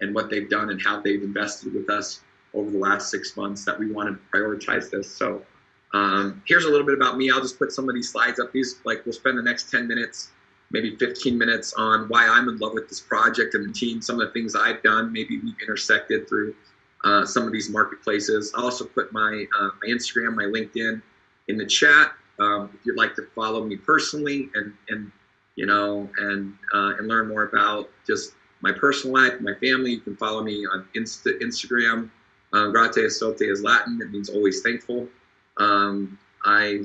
and what they've done and how they've invested with us over the last six months that we want to prioritize this. So um, here's a little bit about me. I'll just put some of these slides up. These like we'll spend the next 10 minutes, maybe 15 minutes on why I'm in love with this project and the team. Some of the things I've done. Maybe we've intersected through uh, some of these marketplaces. I'll also put my uh, my Instagram, my LinkedIn in the chat. Um, if you'd like to follow me personally and and you know and uh, and learn more about just my personal life, my family, you can follow me on Insta, Instagram. Uh, grati estote is Latin. It means always thankful. Um, I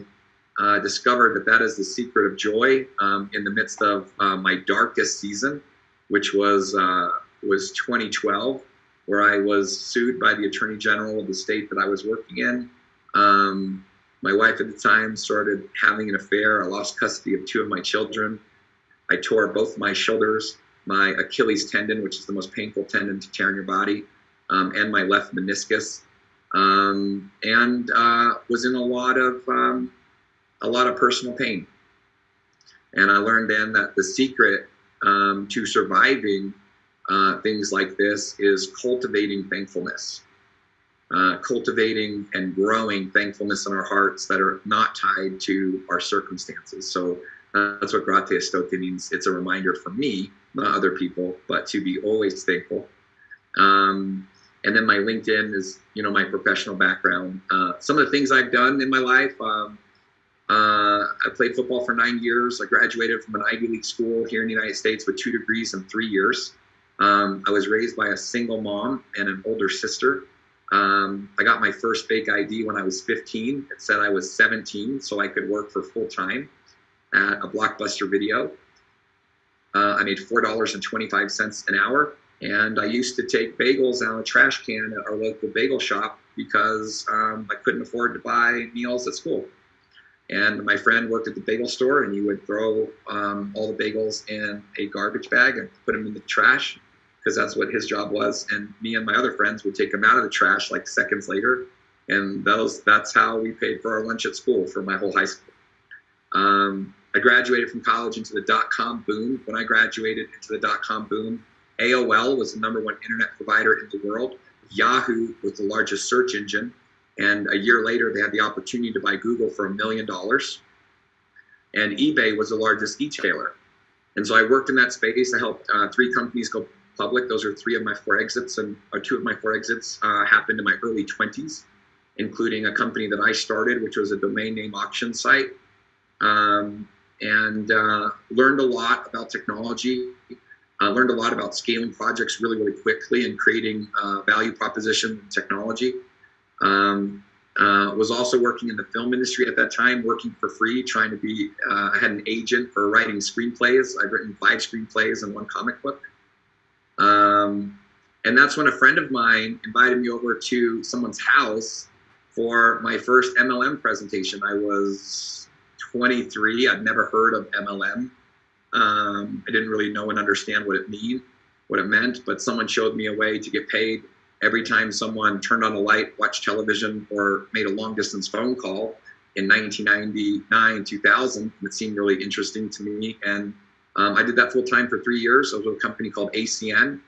uh, discovered that that is the secret of joy um, in the midst of uh, my darkest season, which was uh, was 2012, where I was sued by the Attorney General of the state that I was working in. Um, my wife at the time started having an affair. I lost custody of two of my children. I tore both my shoulders, my Achilles tendon, which is the most painful tendon to tear in your body, um, and my left meniscus um, and uh, was in a lot of um, a lot of personal pain. And I learned then that the secret um, to surviving uh, things like this is cultivating thankfulness, uh, cultivating and growing thankfulness in our hearts that are not tied to our circumstances. So that's what grati estote means. It's a reminder for me, not other people, but to be always thankful. Um, and then my LinkedIn is, you know, my professional background. Uh, some of the things I've done in my life. Um, uh, I played football for nine years. I graduated from an Ivy League school here in the United States with two degrees in three years. Um, I was raised by a single mom and an older sister. Um, I got my first fake ID when I was 15. It said I was 17, so I could work for full time at a Blockbuster Video. Uh, I made $4.25 an hour and I used to take bagels out of a trash can at our local bagel shop because um, I couldn't afford to buy meals at school. And my friend worked at the bagel store, and he would throw um, all the bagels in a garbage bag and put them in the trash because that's what his job was. And me and my other friends would take them out of the trash like seconds later. And those, that's how we paid for our lunch at school for my whole high school. Um, I graduated from college into the dot com boom. When I graduated into the dot com boom, AOL was the number one internet provider in the world. Yahoo was the largest search engine. And a year later, they had the opportunity to buy Google for a million dollars. And eBay was the largest e-tailer. And so I worked in that space. I helped uh, three companies go public. Those are three of my four exits, and or two of my four exits uh, happened in my early 20s, including a company that I started, which was a domain name auction site. Um, and uh, learned a lot about technology uh, learned a lot about scaling projects really, really quickly and creating uh, value proposition technology. Um, uh, was also working in the film industry at that time, working for free, trying to be. Uh, I had an agent for writing screenplays. I've written five screenplays and one comic book. Um, and that's when a friend of mine invited me over to someone's house for my first MLM presentation. I was 23. I'd never heard of MLM. Um, I didn't really know and understand what it mean, what it meant, but someone showed me a way to get paid every time someone turned on a light, watched television, or made a long distance phone call in 1999, 2000. It seemed really interesting to me. And um, I did that full time for three years. I was with a company called ACN.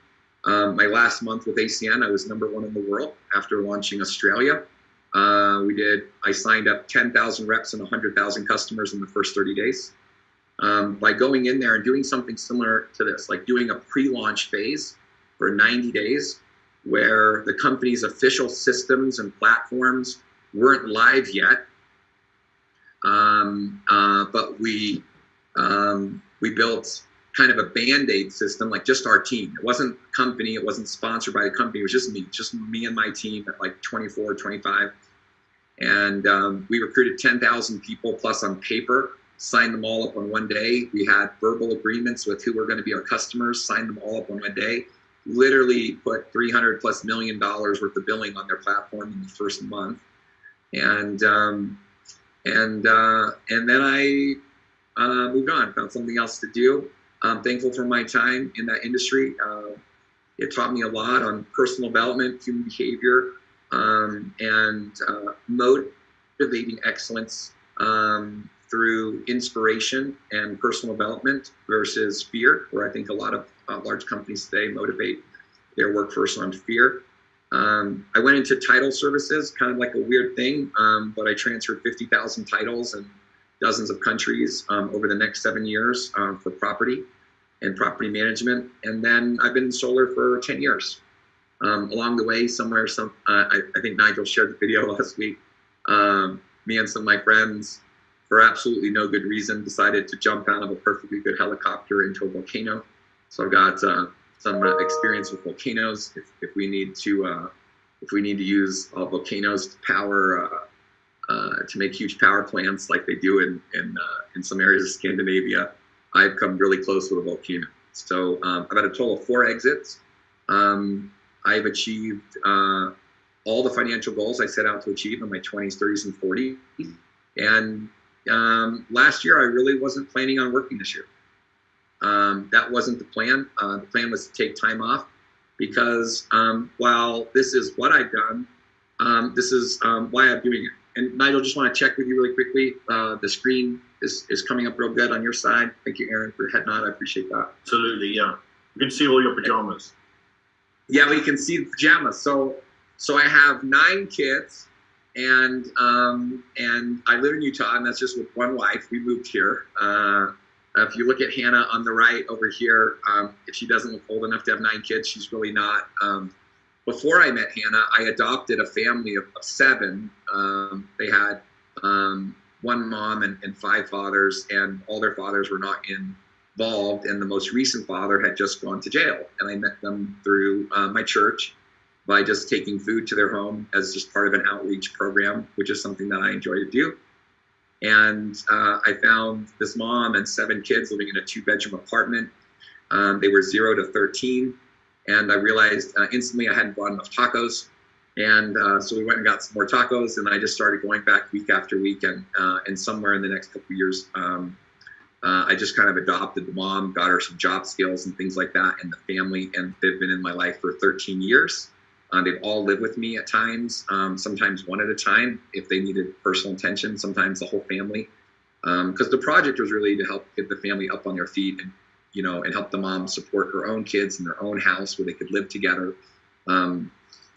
Um, my last month with ACN, I was number one in the world after launching Australia. Uh, we did, I signed up 10,000 reps and 100,000 customers in the first 30 days um, by going in there and doing something similar to this, like doing a pre-launch phase for 90 days, where the company's official systems and platforms weren't live yet. Um, uh, but we um, we built kind of a band-aid system, like just our team. It wasn't company, it wasn't sponsored by a company, it was just me, just me and my team at like 24, 25. And um, we recruited 10,000 people plus on paper signed them all up on one day. We had verbal agreements with who were going to be our customers, signed them all up on one day. Literally put 300 plus million dollars worth of billing on their platform in the first month, and um, and uh, and then I uh, moved on, found something else to do. I'm thankful for my time in that industry. Uh, it taught me a lot on personal development, human behavior, um, and uh, motivating excellence um, through inspiration and personal development versus fear, where I think a lot of uh, large companies today motivate their workforce on fear. Um, I went into title services, kind of like a weird thing, um, but I transferred 50,000 titles in dozens of countries um, over the next seven years um, for property and property management. And then I've been in solar for 10 years. Um, along the way, somewhere, some uh, I, I, think Nigel shared the video last week. Um, me and some of my friends, for absolutely no good reason, decided to jump out of a perfectly good helicopter into a volcano. So I've got uh, some uh, experience with volcanoes. If, if we need to, uh, if we need to use uh, volcanoes to power, uh, uh, to make huge power plants like they do in in, in some areas of Scandinavia, I've come really close with a volcano. So um, I've had a total of four exits. Um, I've achieved all the financial goals I set out to achieve in my 20s, 30s, and 40s. And um, last year, I really wasn't planning on working this year. Um, that wasn't the plan. Uh, the plan was to take time off because um, while this is what I've done, um, this is why I'm doing it. And Nigel, just want to check with you really quickly. Uh, the screen is, is coming up real good on your side. Thank you, Aaron, for head nod. I appreciate that. Absolutely, yeah. You can see all your pajamas. Yeah, we can see the pajamas. So, so I have nine kids, and um, and I live in Utah, and that's just with one wife. We moved here. Uh, if you look at Hannah on the right over here, um, if she doesn't look old enough to have nine kids, she's really not. Um, before I met Hannah, I adopted a family of, of seven. Um, they had um, one mom and, and, five fathers, and all their fathers were not involved. And the most recent father had just gone to jail. And I met them through uh, my church by just taking food to their home as just part of an outreach program, which is something that I enjoy to do. And uh, I found this mom and seven kids living in a two bedroom apartment. Um, they were zero to 13. And I realized uh, instantly I hadn't bought enough tacos. And uh, so we went and got some more tacos, and I just started going back week after week. And, uh, and somewhere in the next couple of years, um, uh, I just kind of adopted the mom, got her some job skills and things like that, and the family. And they've been in my life for 13 years. Uh, they've all lived with me at times, um, sometimes one at a time if they needed personal attention, sometimes the whole family. Because um, the project was really to help get the family up on their feet and, you know, and help the mom support her own kids in their own house where they could live together. Um,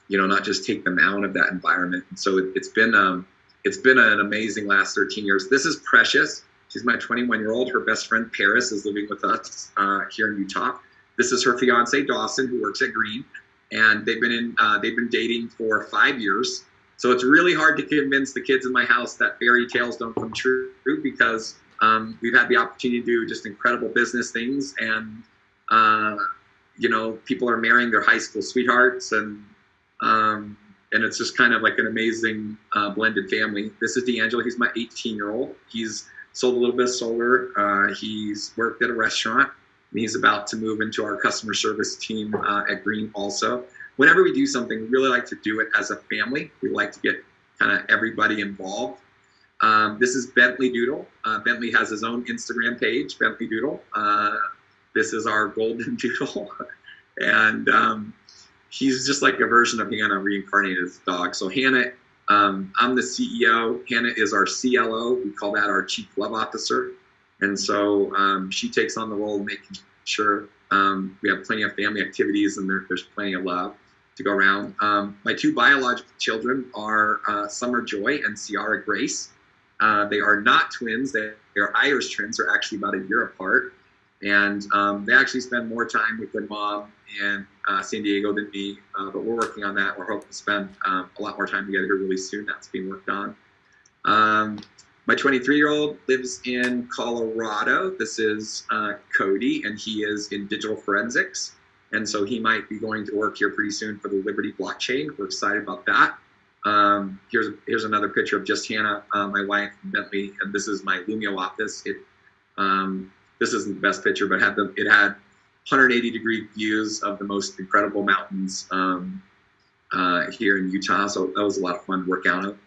you know, not just take them out of that environment. And so it, has been um, it's been an amazing last 13 years. This is Precious. She's my 21 year old. Her best friend Paris is living with us uh, here in Utah. This is her fiance Dawson, who works at Green and they've been in uh, they've been dating for five years. So it's really hard to convince the kids in my house that fairy tales don't come true because um, we've had the opportunity to do just incredible business things, and uh, you know people are marrying their high school sweethearts, and um, and it's just kind of like an amazing uh, blended family. This is D'Angelo. He's my 18 year old. He's sold a little bit of solar. Uh, he's worked at a restaurant and he's about to move into our customer service team uh, at Green also. Whenever we do something, we really like to do it as a family. We like to get kind of everybody involved. Um, this is Bentley Doodle. Uh, Bentley has his own Instagram page, Bentley Doodle. Uh, this is our golden doodle. and um, he's just like a version of Hannah reincarnated as a dog. So Hannah, um, I'm the CEO. Hannah is our CLO. We call that our Chief Love Officer. And so um, she takes on the role of making sure um, we have plenty of family activities and there, there's plenty of love to go around. Um, my two biological children are uh, Summer Joy and Ciara Grace. Uh, they are not twins. They, are Irish twins. They're actually about a year apart. And um, they actually spend more time with their mom in uh, San Diego than me. Uh, but we're working on that. We're hoping to spend um, a lot more time together really soon. That's being worked on. Um, my 23 year old lives in Colorado. This is uh, Cody, and he is in digital forensics. And so he might be going to work here pretty soon for the Liberty blockchain. We're excited about that. Um, here's here's another picture of just Hannah, uh, my wife, Bentley, and this is my Lumio office. It um, this isn't the best picture, but had the it had 180 degree views of the most incredible mountains um, uh, here in Utah. So that was a lot of fun to work out of.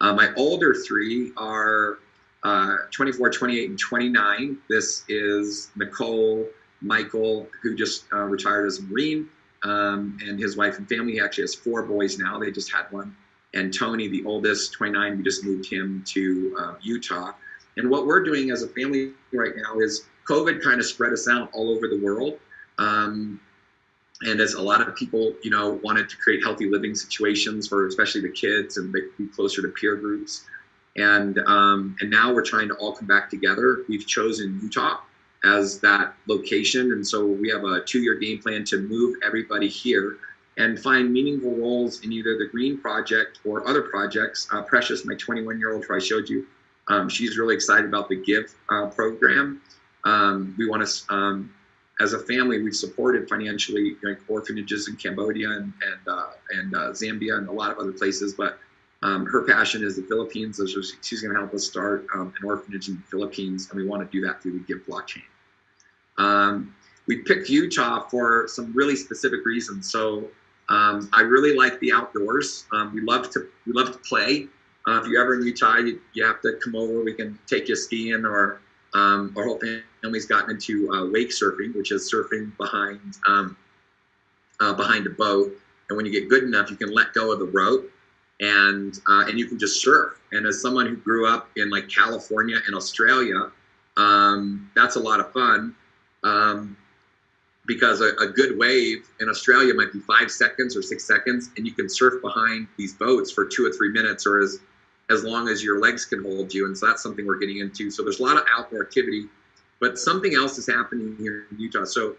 Uh, my older three are uh, 24, 28, and 29. This is Nicole, Michael, who just uh, retired as a Marine, um, and his wife and family. He actually has four boys now. They just had one. And Tony, the oldest, 29, we just moved him to uh, Utah. And what we're doing as a family right now is COVID kind of spread us out all over the world. Um, and as a lot of people, you know, wanted to create healthy living situations for especially the kids and be closer to peer groups. And um, and now we're trying to all come back together. We've chosen Utah as that location, and so we have a two-year game plan to move everybody here and find meaningful roles in either the Green Project or other projects. Uh, Precious, my 21-year-old, who I showed you, um, she's really excited about the Give uh, program. Um, we want to um, as a family, we've supported financially like orphanages in Cambodia and and, uh, and uh, Zambia and a lot of other places. But um, her passion is the Philippines, so she's going to help us start um, an orphanage in the Philippines, and we want to do that through the Give blockchain. Um, we picked Utah for some really specific reasons. So um, I really like the outdoors. Um, we love to we love to play. Uh, if you're ever in Utah, you, you have to come over. We can take you skiing or um, our whole family's gotten into uh, wake surfing, which is surfing behind um, uh, behind a boat. And when you get good enough, you can let go of the rope, and uh, and you can just surf. And as someone who grew up in like California and Australia, um, that's a lot of fun. Because a, a, good wave in Australia might be five seconds or six seconds, and you can surf behind these boats for two or three minutes, or as as long as your legs can hold you. And so that's something we're getting into. So there's a lot of outdoor activity, but something else is happening here in Utah. So,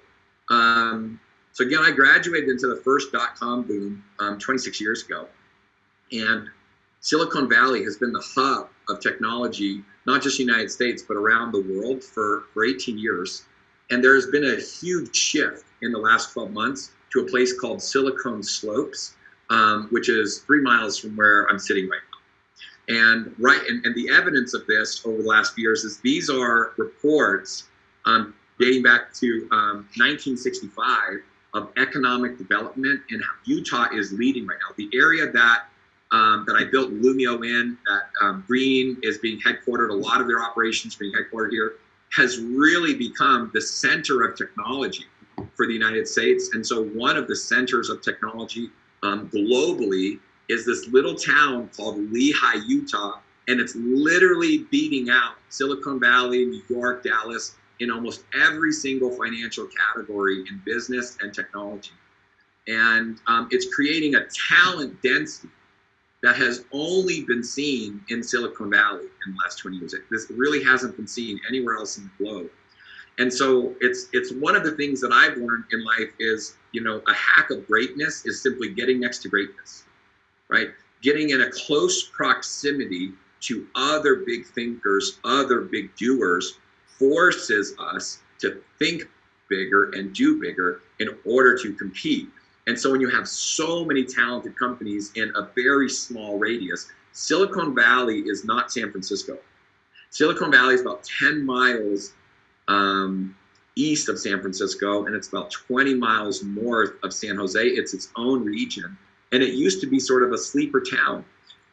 um, so again, I graduated into the first dot com boom um, 26 years ago, and Silicon Valley has been the hub of technology, not just the United States, but around the world for, for 18 years. And there's been a huge shift in the last 12 months to a place called Silicon Slopes, um, which is three miles from where I'm sitting right now. And right, and, and the evidence of this over the last few years is these are reports um, dating back to um, 1965 of economic development and Utah is leading right now. The area that um, that I built Lumio in, that um, Green is being headquartered, a lot of their operations being headquartered here, has really become the center of technology for the United States. And so one of the centers of technology um, globally is this little town called Lehi, Utah, and it's literally beating out Silicon Valley, New York, Dallas in almost every single financial category in business and technology. And um, it's creating a talent density that has only been seen in Silicon Valley in the last 20 years. This really hasn't been seen anywhere else in the globe. And so it's it's one of the things that I've learned in life is, you know, a hack of greatness is simply getting next to greatness right? Getting in a close proximity to other big thinkers, other big doers, forces us to think bigger and do bigger in order to compete. And so when you have so many talented companies in a very small radius, Silicon Valley is not San Francisco. Silicon Valley is about 10 miles um, east of San Francisco, and it's about 20 miles north of San Jose. It's its own region. And it used to be sort of a sleeper town.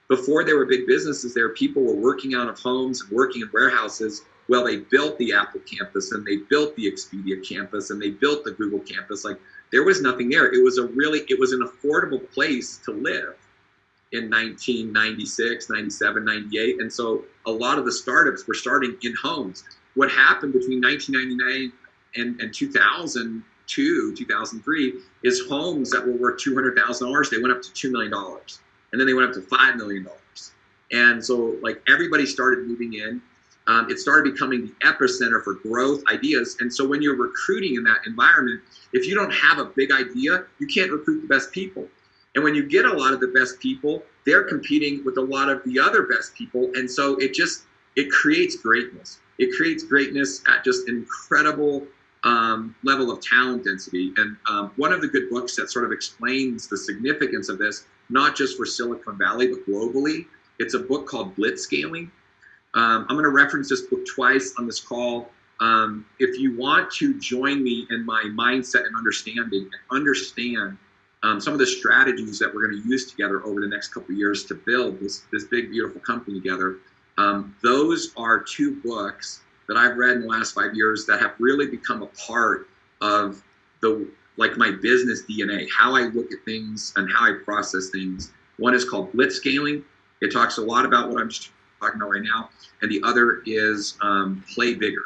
Before there were big businesses there, people were working out of homes and working in warehouses. Well, they built the Apple campus and they built the Expedia campus and they built the Google campus. Like there was nothing there. It was a really, it was an affordable place to live in 1996, 97, 98. And so a lot of the startups were starting in homes. What happened between 1999 and, and 2002, 2003, is homes that were worth $200,000. They went up to $2 million. And then they went up to $5 million. And so, like, everybody started moving in. Um, it started becoming the epicenter for growth ideas. And so, when you're recruiting in that environment, if you don't have a big idea, you can't recruit the best people. And when you get a lot of the best people, they're competing with a lot of the other best people. And so, it just it creates greatness. It creates greatness at just incredible um, level of talent density. And um, one of the good books that sort of explains the significance of this, not just for Silicon Valley, but globally, it's a book called Blitzscaling. Um, I'm going to reference this book twice on this call. Um, if you want to join me in my mindset and understanding and understand um, some of the strategies that we're going to use together over the next couple years to build this, this big, beautiful company together, um, those are two books that I've read in the last five years that have really become a part of the like my business DNA, how I look at things and how I process things. One is called Blitzscaling. It talks a lot about what I'm just talking about right now, and the other is um, Play Bigger.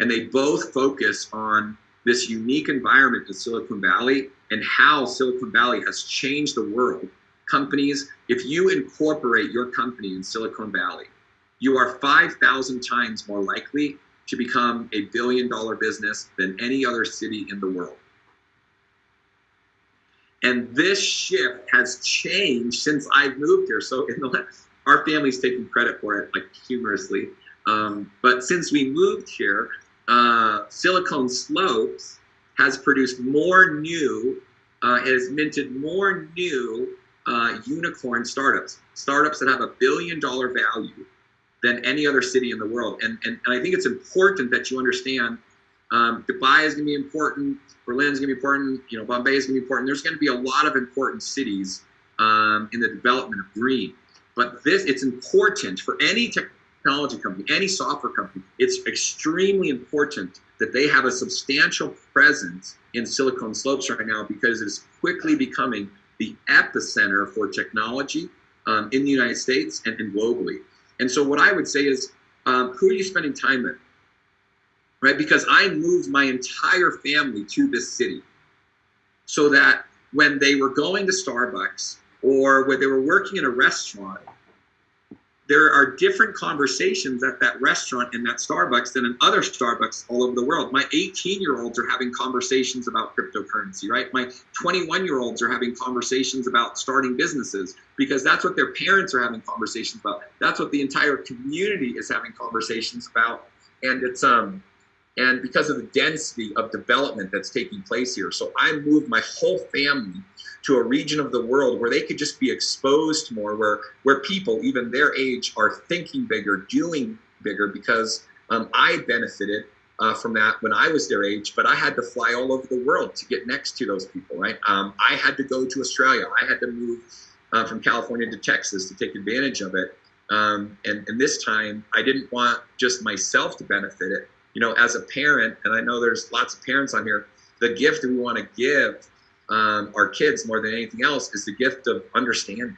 And they both focus on this unique environment in Silicon Valley and how Silicon Valley has changed the world, companies, if you incorporate your company in Silicon Valley, you are 5,000 times more likely to become a billion dollar business than any other city in the world. And this shift has changed since I've moved here. So in the our family's taking credit for it, like humorously. Um, but since we moved here, uh, Silicon Slopes has produced more new, uh, has minted more new uh, unicorn startups, startups that have a billion dollar value than any other city in the world. And, and, and I think it's important that you understand um, Dubai is going to be important, Berlin is going to be important, you know, Bombay is going to be important. There's going to be a lot of important cities um, in the development of green. But this, it's important for any technology company, any software company, it's extremely important that they have a substantial presence in Silicon Slopes right now because it's quickly becoming the epicenter for technology um, in the United States and, and, globally. And so what I would say is, um, who are you spending time with? Right? Because I moved my entire family to this city so that when they were going to Starbucks or when they were working in a restaurant, there are different conversations at that restaurant and that Starbucks than in other Starbucks all over the world. My 18 year olds are having conversations about cryptocurrency, right? My 21 year olds are having conversations about starting businesses because that's what their parents are having conversations about. That's what the entire community is having conversations about. And it's, um, and because of the density of development that's taking place here. So I moved my whole family to a region of the world where they could just be exposed more, where where people, even their age, are thinking bigger, doing bigger, because um, I benefited uh, from that when I was their age, but I had to fly all over the world to get next to those people, right? Um, I had to go to Australia. I had to move uh, from California to Texas to take advantage of it. Um, and, and this time, I didn't want just myself to benefit it. You know, as a parent, and I know there's lots of parents on here, the gift that we want to give um, our kids more than anything else is the gift of understanding,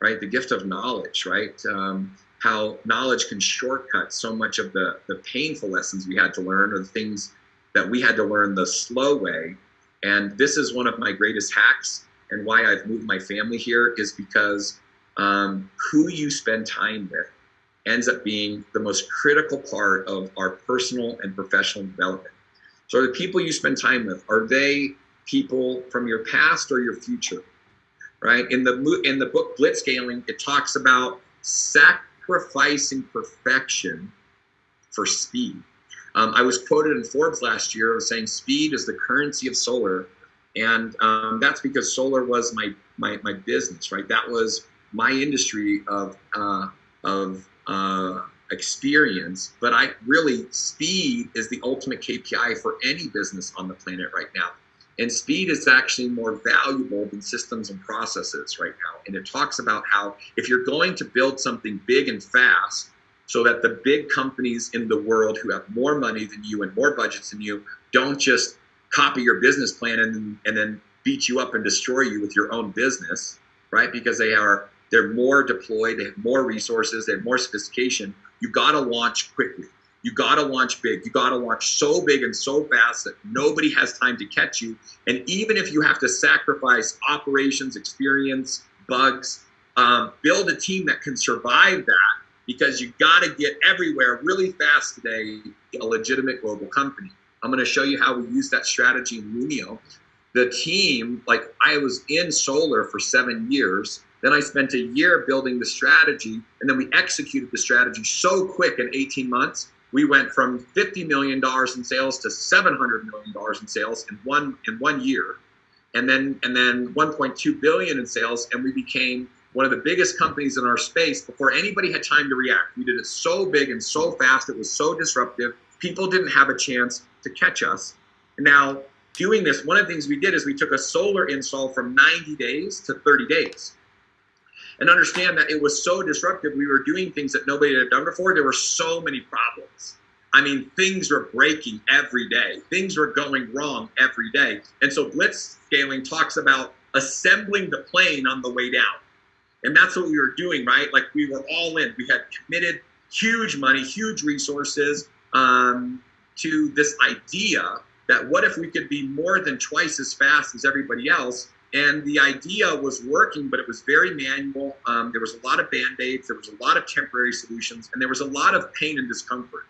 right? The gift of knowledge, right? Um, how knowledge can shortcut so much of the, the painful lessons we had to learn or the things that we had to learn the slow way. And this is one of my greatest hacks and why I've moved my family here is because um, who you spend time with ends up being the most critical part of our personal and professional development. So the people you spend time with, are they people from your past or your future, right? In the in the book Blitzscaling, it talks about sacrificing perfection for speed. Um, I was quoted in Forbes last year saying speed is the currency of solar, and um, that's because solar was my, my my business, right? That was my industry of uh, of uh, experience. But I really speed is the ultimate KPI for any business on the planet right now. And speed is actually more valuable than systems and processes right now. And it talks about how if you're going to build something big and fast, so that the big companies in the world who have more money than you and more budgets than you don't just copy your business plan and, and then beat you up and destroy you with your own business, right? Because they are they're more deployed, they have more resources, they have more sophistication. You got to launch quickly. You got to launch big. You got to launch so big and so fast that nobody has time to catch you. And even if you have to sacrifice operations, experience, bugs, um, build a team that can survive that because you got to get everywhere really fast today, a legitimate global company. I'm going to show you how we use that strategy in Lumio. The team, like I was in solar for seven years. Then I spent a year building the strategy, and then we executed the strategy so quick in 18 months we went from $50 million in sales to $700 million in sales in one in one year. And then and then 1.2 billion in sales and we became one of the biggest companies in our space before anybody had time to react. We did it so big and so fast it was so disruptive people didn't have a chance to catch us. Now doing this one of the things we did is we took a solar install from 90 days to 30 days and understand that it was so disruptive. We were doing things that nobody had done before. There were so many problems. I mean, things were breaking every day. Things were going wrong every day. And so Blitzscaling talks about assembling the plane on the way down. And that's what we were doing, right? Like we were all in. We had committed huge money, huge resources um, to this idea that what if we could be more than twice as fast as everybody else? And the idea was working, but it was very manual. Um, there was a lot of band aids, there was a lot of temporary solutions, and there was a lot of pain and discomfort.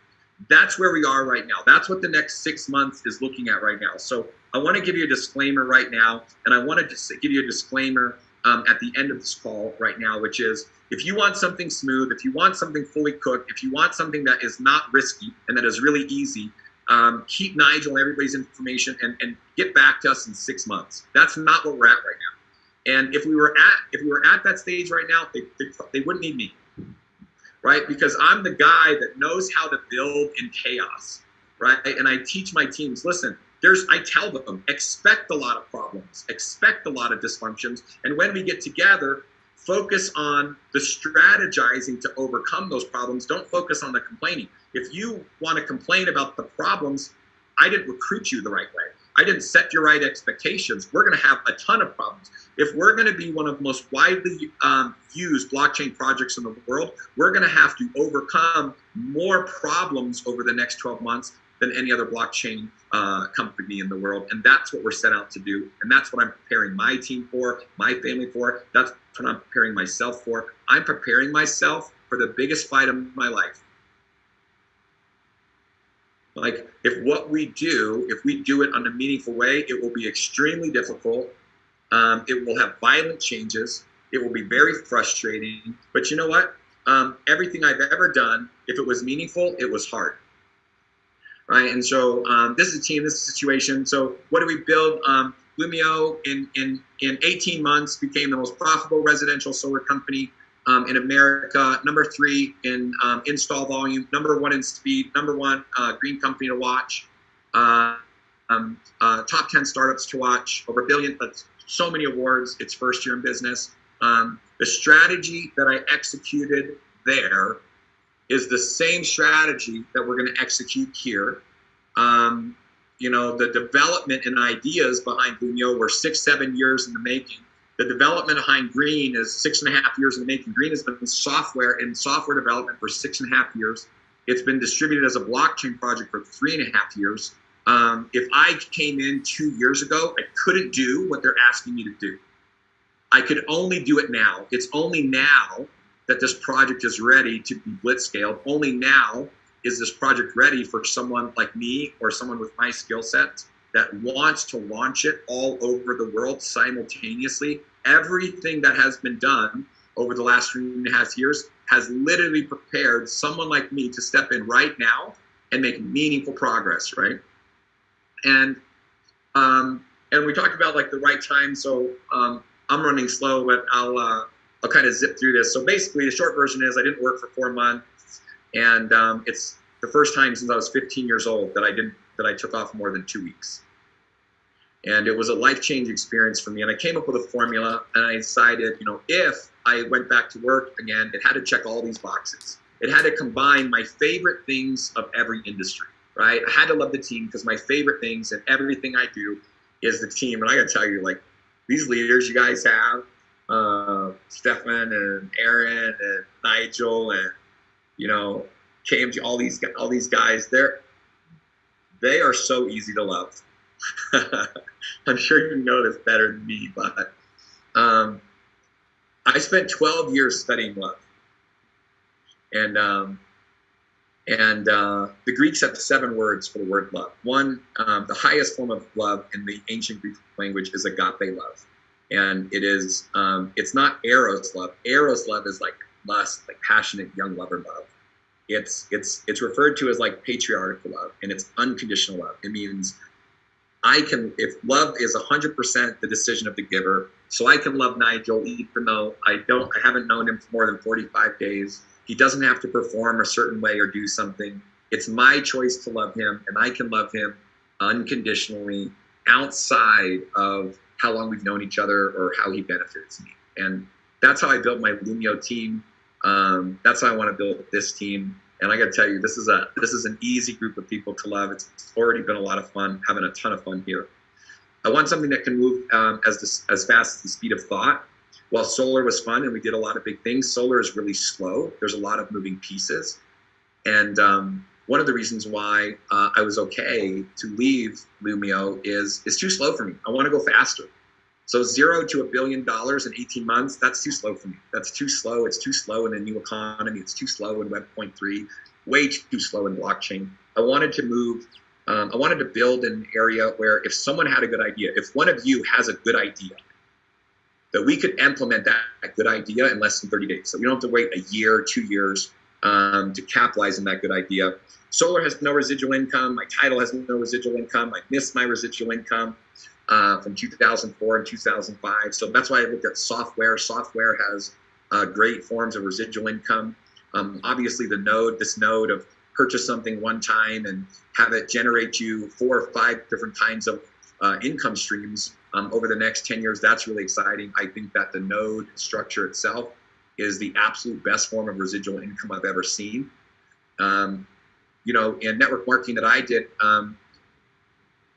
That's where we are right now. That's what the next six months is looking at right now. So I want to give you a disclaimer right now, and I want to give you a disclaimer um, at the end of this call right now, which is if you want something smooth, if you want something fully cooked, if you want something that is not risky and that is really easy, um, keep Nigel and everybody's information and, and get back to us in six months. That's not what we're at right now. And if we were at if we were at that stage right now, they, they, they wouldn't need me, right? Because I'm the guy that knows how to build in chaos, right? And I teach my teams, listen, there's I tell them expect a lot of problems, expect a lot of dysfunctions, and when we get together, focus on the strategizing to overcome those problems. Don't focus on the complaining. If you want to complain about the problems, I didn't recruit you the right way. I didn't set your right expectations. We're going to have a ton of problems. If we're going to be one of the most widely um, used blockchain projects in the world, we're going to have to overcome more problems over the next 12 months than any other blockchain uh, company in the world. And that's what we're set out to do. And that's what I'm preparing my team for, my family for. That's what I'm preparing myself for. I'm preparing myself for the biggest fight of my life. Like, if what we do, if we do it on a meaningful way, it will be extremely difficult. Um, it will have violent changes. It will be very frustrating. But you know what? Um, everything I've ever done, if it was meaningful, it was hard. Right? And so um, this is a team, this is a situation. So what do we build? Um, Lumio in, in, in 18 months became the most profitable residential solar company um, in America, number three in um, install volume, number one in speed, number one uh, green company to watch, uh, um, uh, top 10 startups to watch, over a billion, so many awards, its first year in business. Um, the strategy that I executed there is the same strategy that we're going to execute here. Um, you know, the development and ideas behind Lumio were six, seven years in the making. The development behind Green is six and a half years in the making. Green has been software in software development for six and a half years. It's been distributed as a blockchain project for three and a half years. Um, if I came in two years ago, I couldn't do what they're asking me to do. I could only do it now. It's only now that this project is ready to be blitz scaled. Only now is this project ready for someone like me or someone with my skill set that wants to launch it all over the world simultaneously. Everything that has been done over the last three and a half years has literally prepared someone like me to step in right now and make meaningful progress, right? And um, and we talked about like the right time. So um, I'm running slow, but I'll uh, I'll kind of zip through this. So basically, the short version is I didn't work for four months, and um, it's the first time since I was 15 years old that I didn't that I took off more than two weeks. And it was a life changing experience for me. And I came up with a formula, and I decided, you know, if I went back to work again, it had to check all these boxes. It had to combine my favorite things of every industry, right? I had to love the team because my favorite things and everything I do is the team. And I got to tell you, like these leaders you guys have, uh, Stefan and Aaron and Nigel and you know KMG, all these all these guys, they're they are so easy to love. I'm sure you know this better than me, but um, I spent 12 years studying love, and um, and uh, the Greeks have seven words for the word love. One, um, the highest form of love in the ancient Greek language is agape love and it is um, it's not eros love eros love is like lust like passionate young lover love it's it's it's referred to as like patriarchal love and it's unconditional love it means i can if love is 100% the decision of the giver so i can love nigel even though i don't i haven't known him for more than 45 days he doesn't have to perform a certain way or do something it's my choice to love him and i can love him unconditionally outside of how long we've known each other or how he benefits me. And that's how I built my Lumio team. Um, that's how I want to build this team. And I got to tell you, this is a this is an easy group of people to love. It's already been a lot of fun, having a ton of fun here. I want something that can move um, as this, as fast as the speed of thought. While solar was fun and we did a lot of big things, solar is really slow. There's a lot of moving pieces, and um, one of the reasons why uh, I was okay to leave Lumio is it's too slow for me. I want to go faster. So zero to a billion dollars in 18 months, that's too slow for me. That's too slow. It's too slow in the new economy. It's too slow in Web. Web.3, way too slow in blockchain. I wanted to move, um, I wanted to build an area where if someone had a good idea, if one of you has a good idea, that we could implement that, that good idea in less than 30 days. So we don't have to wait a year, two years um, to capitalize on that good idea. Solar has no residual income. My title has no residual income. I missed my residual income uh, from 2004 and 2005. So that's why I looked at software. Software has uh, great forms of residual income. Um, obviously, the node, this node of purchase something one time and have it generate you four or five different kinds of uh, income streams um, over the next 10 years, that's really exciting. I think that the node structure itself is the absolute best form of residual income I've ever seen. Um, you know, in network marketing that I did, um,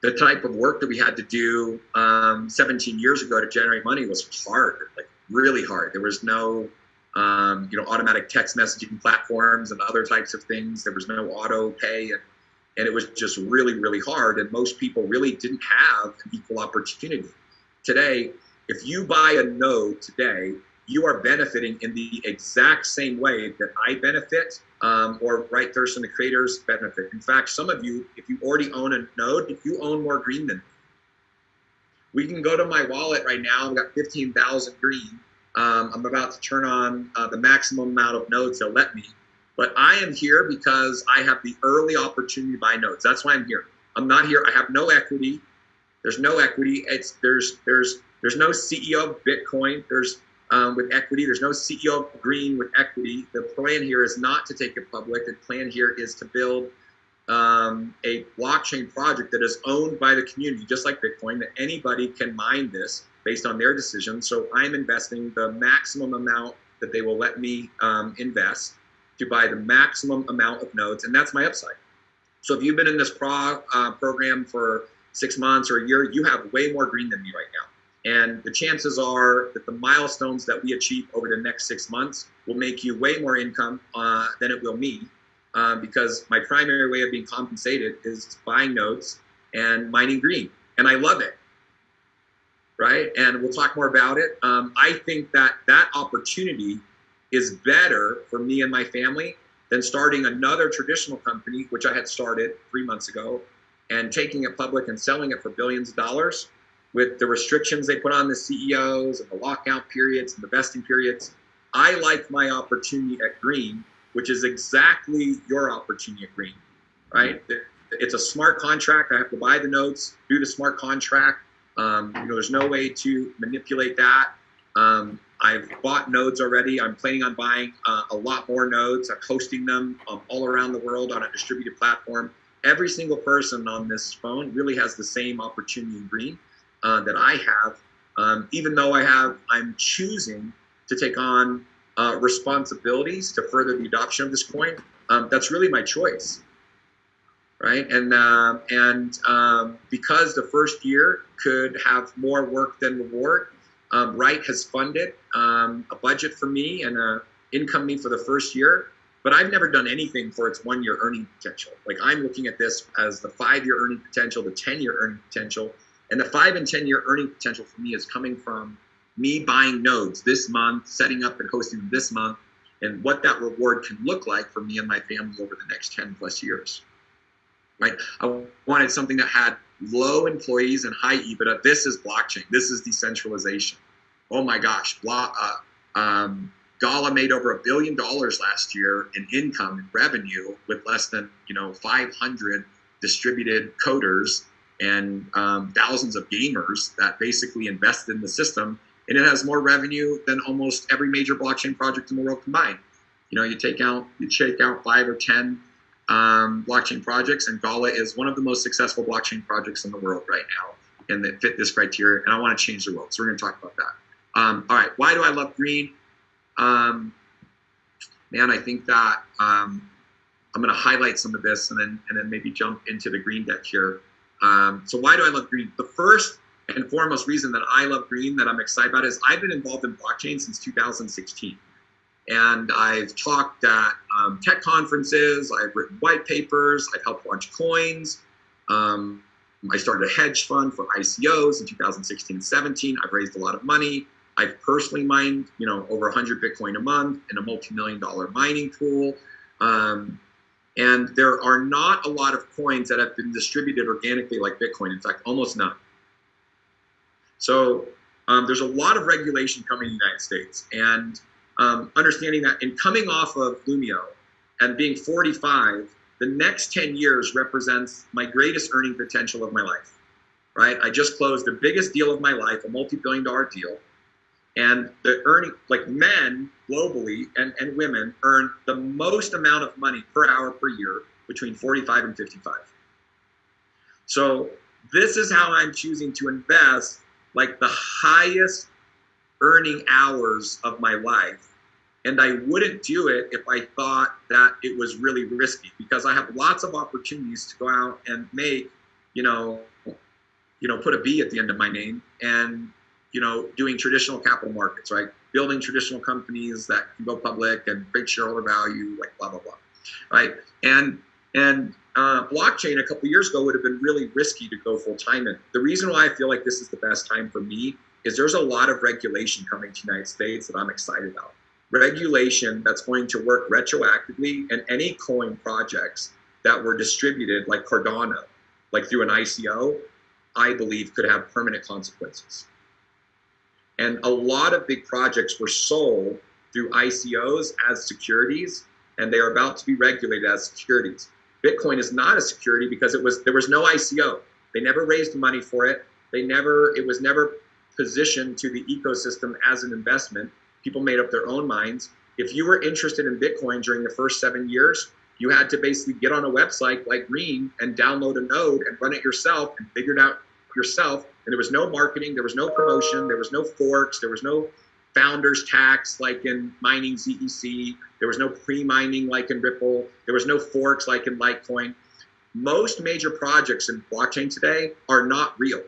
the type of work that we had to do um, 17 years ago to generate money was hard, like really hard. There was no, um, you know, automatic text messaging platforms and other types of things. There was no auto pay, and, and it was just really, really hard. And most people really didn't have an equal opportunity. Today, if you buy a node today, you are benefiting in the exact same way that I benefit um, or Wright Thurston, the creators benefit. In fact, some of you, if you already own a node, you own more green than me. We can go to my wallet right now. I've got 15,000 green. Um, I'm about to turn on uh, the maximum amount of nodes they'll let me. But I am here because I have the early opportunity to buy nodes. That's why I'm here. I'm not here. I have no equity. There's no equity. It's there's there's there's no CEO of Bitcoin. There's um, with equity. There's no CEO green with equity. The plan here is not to take it public. The plan here is to build um, a blockchain project that is owned by the community, just like Bitcoin, that anybody can mine this based on their decision. So I'm investing the maximum amount that they will let me um, invest to buy the maximum amount of nodes, and that's my upside. So if you've been in this pro, uh, program for six months or a year, you have way more green than me right now. And the chances are that the milestones that we achieve over the next six months will make you way more income uh, than it will me, uh, because my primary way of being compensated is buying nodes and mining green, and I love it. Right, and we'll talk more about it. Um, I think that that opportunity is better for me and my family than starting another traditional company, which I had started three months ago, and taking it public and selling it for billions of dollars with the restrictions they put on the CEOs and the lockout periods and the vesting periods. I like my opportunity at Green, which is exactly your opportunity at Green, right? It's a smart contract. I have to buy the notes, do the smart contract. Um, you know, there's no way to manipulate that. Um, I've bought nodes already. I'm planning on buying uh, a lot more nodes. I'm hosting them um, all around the world on a distributed platform. Every single person on this phone really has the same opportunity in Green uh, that I have, um, even though I have, I'm choosing to take on uh, responsibilities to further the adoption of this coin. Um, that's really my choice, right? And uh, and um, because the first year could have more work than reward, um, Wright has funded um, a budget for me and a income me for the first year. But I've never done anything for its one-year earning potential. Like I'm looking at this as the five-year earning potential, the ten-year earning potential, and the five and 10 year earning potential for me is coming from me buying nodes this month, setting up and hosting them this month, and what that reward can look like for me and my family over the next 10 plus years. Right? I wanted something that had low employees and high EBITDA. This is blockchain. This is decentralization. Oh my gosh. Blah, uh, um, Gala made over a billion dollars last year in income and revenue with less than you know 500 distributed coders and um, thousands of gamers that basically invest in the system. And it has more revenue than almost every major blockchain project in the world combined. You know, you take out, you check out five or 10 um, blockchain projects, and Gala is one of the most successful blockchain projects in the world right now and that fit this criteria. And I want to change the world. So we're going to talk about that. Um, all right. Why do I love green? Um, man, I think that um, I'm going to highlight some of this and then, and then maybe jump into the green deck here. Um, so why do I love green? The first and foremost reason that I love green that I'm excited about is I've been involved in blockchain since 2016. and I've talked at um, tech conferences. I've written white papers. I've helped launch coins. Um, I started a hedge fund for ICOs in 2016 17. I've raised a lot of money. I've personally mined, you know, over 100 Bitcoin a month in a multi-million dollar mining pool. Um, and there are not a lot of coins that have been distributed organically like Bitcoin. In fact, almost none. So um, there's a lot of regulation coming in the United States. And um, understanding that in coming off of Lumio and being 45, the next 10 years represents my greatest earning potential of my life, right? I just closed the biggest deal of my life, a multi-billion dollar deal. And the earning, like men globally and, and women earn the most amount of money per hour per year between 45 and 55. So this is how I'm choosing to invest like the highest earning hours of my life and I wouldn't do it if I thought that it was really risky because I have lots of opportunities to go out and make, you know, you know, put a B at the end of my name and, you know, doing traditional capital markets, right? Building traditional companies that can go public and create shareholder value, like blah blah blah, right? And and uh, blockchain a couple years ago would have been really risky to go full time in. The reason why I feel like this is the best time for me is there's a lot of regulation coming to the United States that I'm excited about regulation that's going to work retroactively and any coin projects that were distributed like Cardano, like through an ICO, I believe could have permanent consequences. And a lot of big projects were sold through ICOs as securities, and they are about to be regulated as securities. Bitcoin is not a security because it was there was no ICO. They never raised money for it. They never it was never positioned to the ecosystem as an investment people made up their own minds. If you were interested in Bitcoin during the first seven years, you had to basically get on a website like Green and download a node and run it yourself and figure it out yourself. And there was no marketing, there was no promotion, there was no forks, there was no founders tax like in mining ZEC, there was no pre-mining like in Ripple, there was no forks like in Litecoin. Most major projects in blockchain today are not real.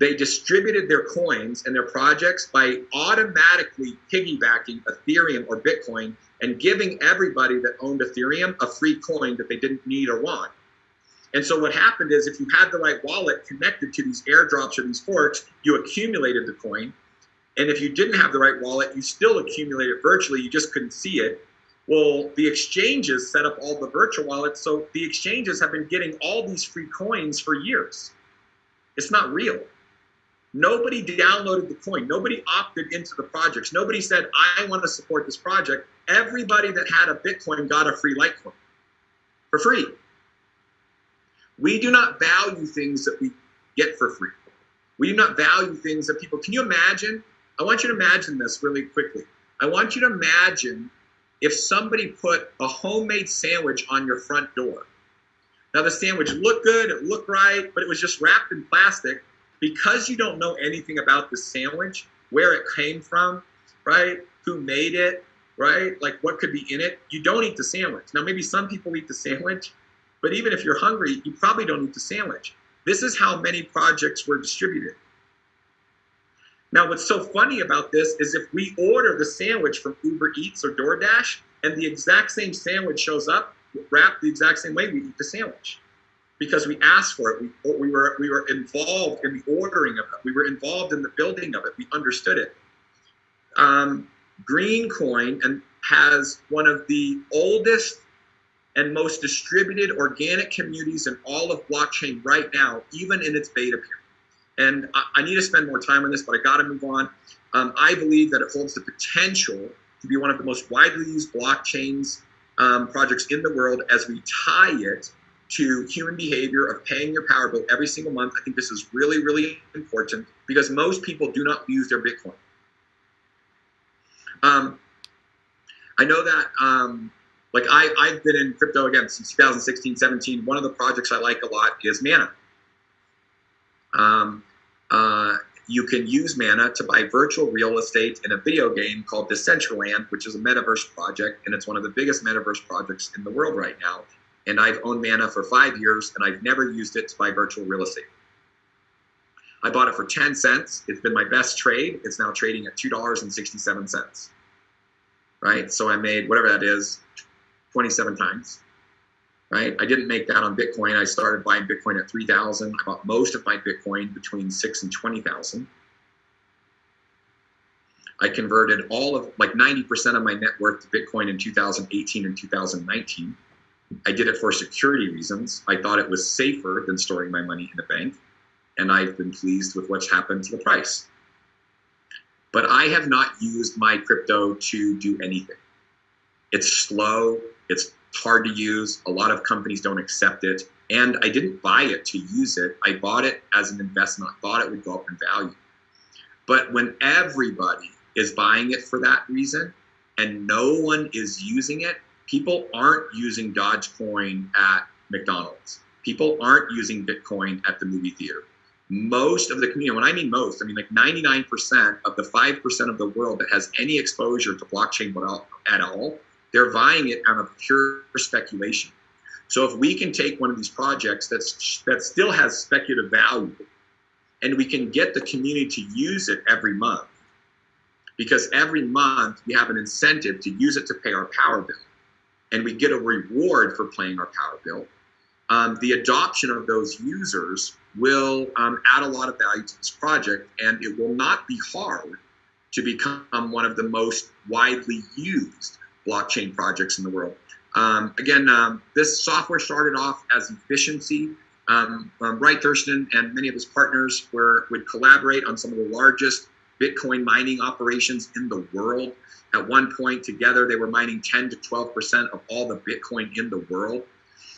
They distributed their coins and their projects by automatically piggybacking Ethereum or Bitcoin and giving everybody that owned Ethereum a free coin that they didn't need or want. And so what happened is if you had the right wallet connected to these airdrops or these forks, you accumulated the coin. And if you didn't have the right wallet, you still accumulated virtually, you just couldn't see it. Well, the exchanges set up all the virtual wallets, so the exchanges have been getting all these free coins for years. It's not real. Nobody downloaded the coin. Nobody opted into the projects. Nobody said, I want to support this project. Everybody that had a Bitcoin got a free Litecoin for free. We do not value things that we get for free. We do not value things that people, can you imagine? I want you to imagine this really quickly. I want you to imagine if somebody put a homemade sandwich on your front door. Now the sandwich looked good, it looked right, but it was just wrapped in plastic because you don't know anything about the sandwich, where it came from, right? Who made it, right? Like what could be in it, you don't eat the sandwich. Now, maybe some people eat the sandwich, but even if you're hungry, you probably don't eat the sandwich. This is how many projects were distributed. Now, what's so funny about this is if we order the sandwich from Uber Eats or DoorDash and the exact same sandwich shows up, wrapped the exact same way, we eat the sandwich because we asked for it. We, we, were, we were involved in the ordering of it. We were involved in the building of it. We understood it. Um, Greencoin and has one of the oldest and most distributed organic communities in all of blockchain right now, even in its beta period. And I, I need to spend more time on this, but I got to move on. Um, I believe that it holds the potential to be one of the most widely used blockchains um, projects in the world as we tie it to human behavior of paying your power bill every single month. I think this is really, really important because most people do not use their Bitcoin. Um, I know that, um, like I, I've been in crypto again since 2016, 17. One of the projects I like a lot is Mana. Um, uh, you can use Mana to buy virtual real estate in a video game called Decentraland, which is a metaverse project, and it's one of the biggest metaverse projects in the world right now and I've owned Mana for five years and I've never used it to buy virtual real estate. I bought it for 10 cents. It's been my best trade. It's now trading at $2.67. right? So I made whatever that is, 27 times, right? I didn't make that on Bitcoin. I started buying Bitcoin at 3,000. I bought most of my Bitcoin between six and 20,000. I converted all of like 90% of my net worth to Bitcoin in 2018 and 2019. I did it for security reasons. I thought it was safer than storing my money in a bank. And I've been pleased with what's happened to the price. But I have not used my crypto to do anything. It's slow, it's hard to use. A lot of companies don't accept it. And I didn't buy it to use it. I bought it as an investment. I thought it would go up in value. But when everybody is buying it for that reason and no one is using it, people aren't using Dogecoin at McDonald's. People aren't using Bitcoin at the movie theater. Most of the community, when I mean most, I mean like 99% of the 5% of the world that has any exposure to blockchain at all, they're buying it out of pure speculation. So if we can take one of these projects that's that still has speculative value and we can get the community to use it every month, because every month we have an incentive to use it to pay our power bill and we get a reward for paying our power bill, um, the adoption of those users will um, add a lot of value to this project and it will not be hard to become one of the most widely used blockchain projects in the world. Um, again, um, this software started off as efficiency. Um, um, Wright Thurston and many of his partners were, would collaborate on some of the largest Bitcoin mining operations in the world. At one point, together, they were mining 10 to 12% of all the Bitcoin in the world.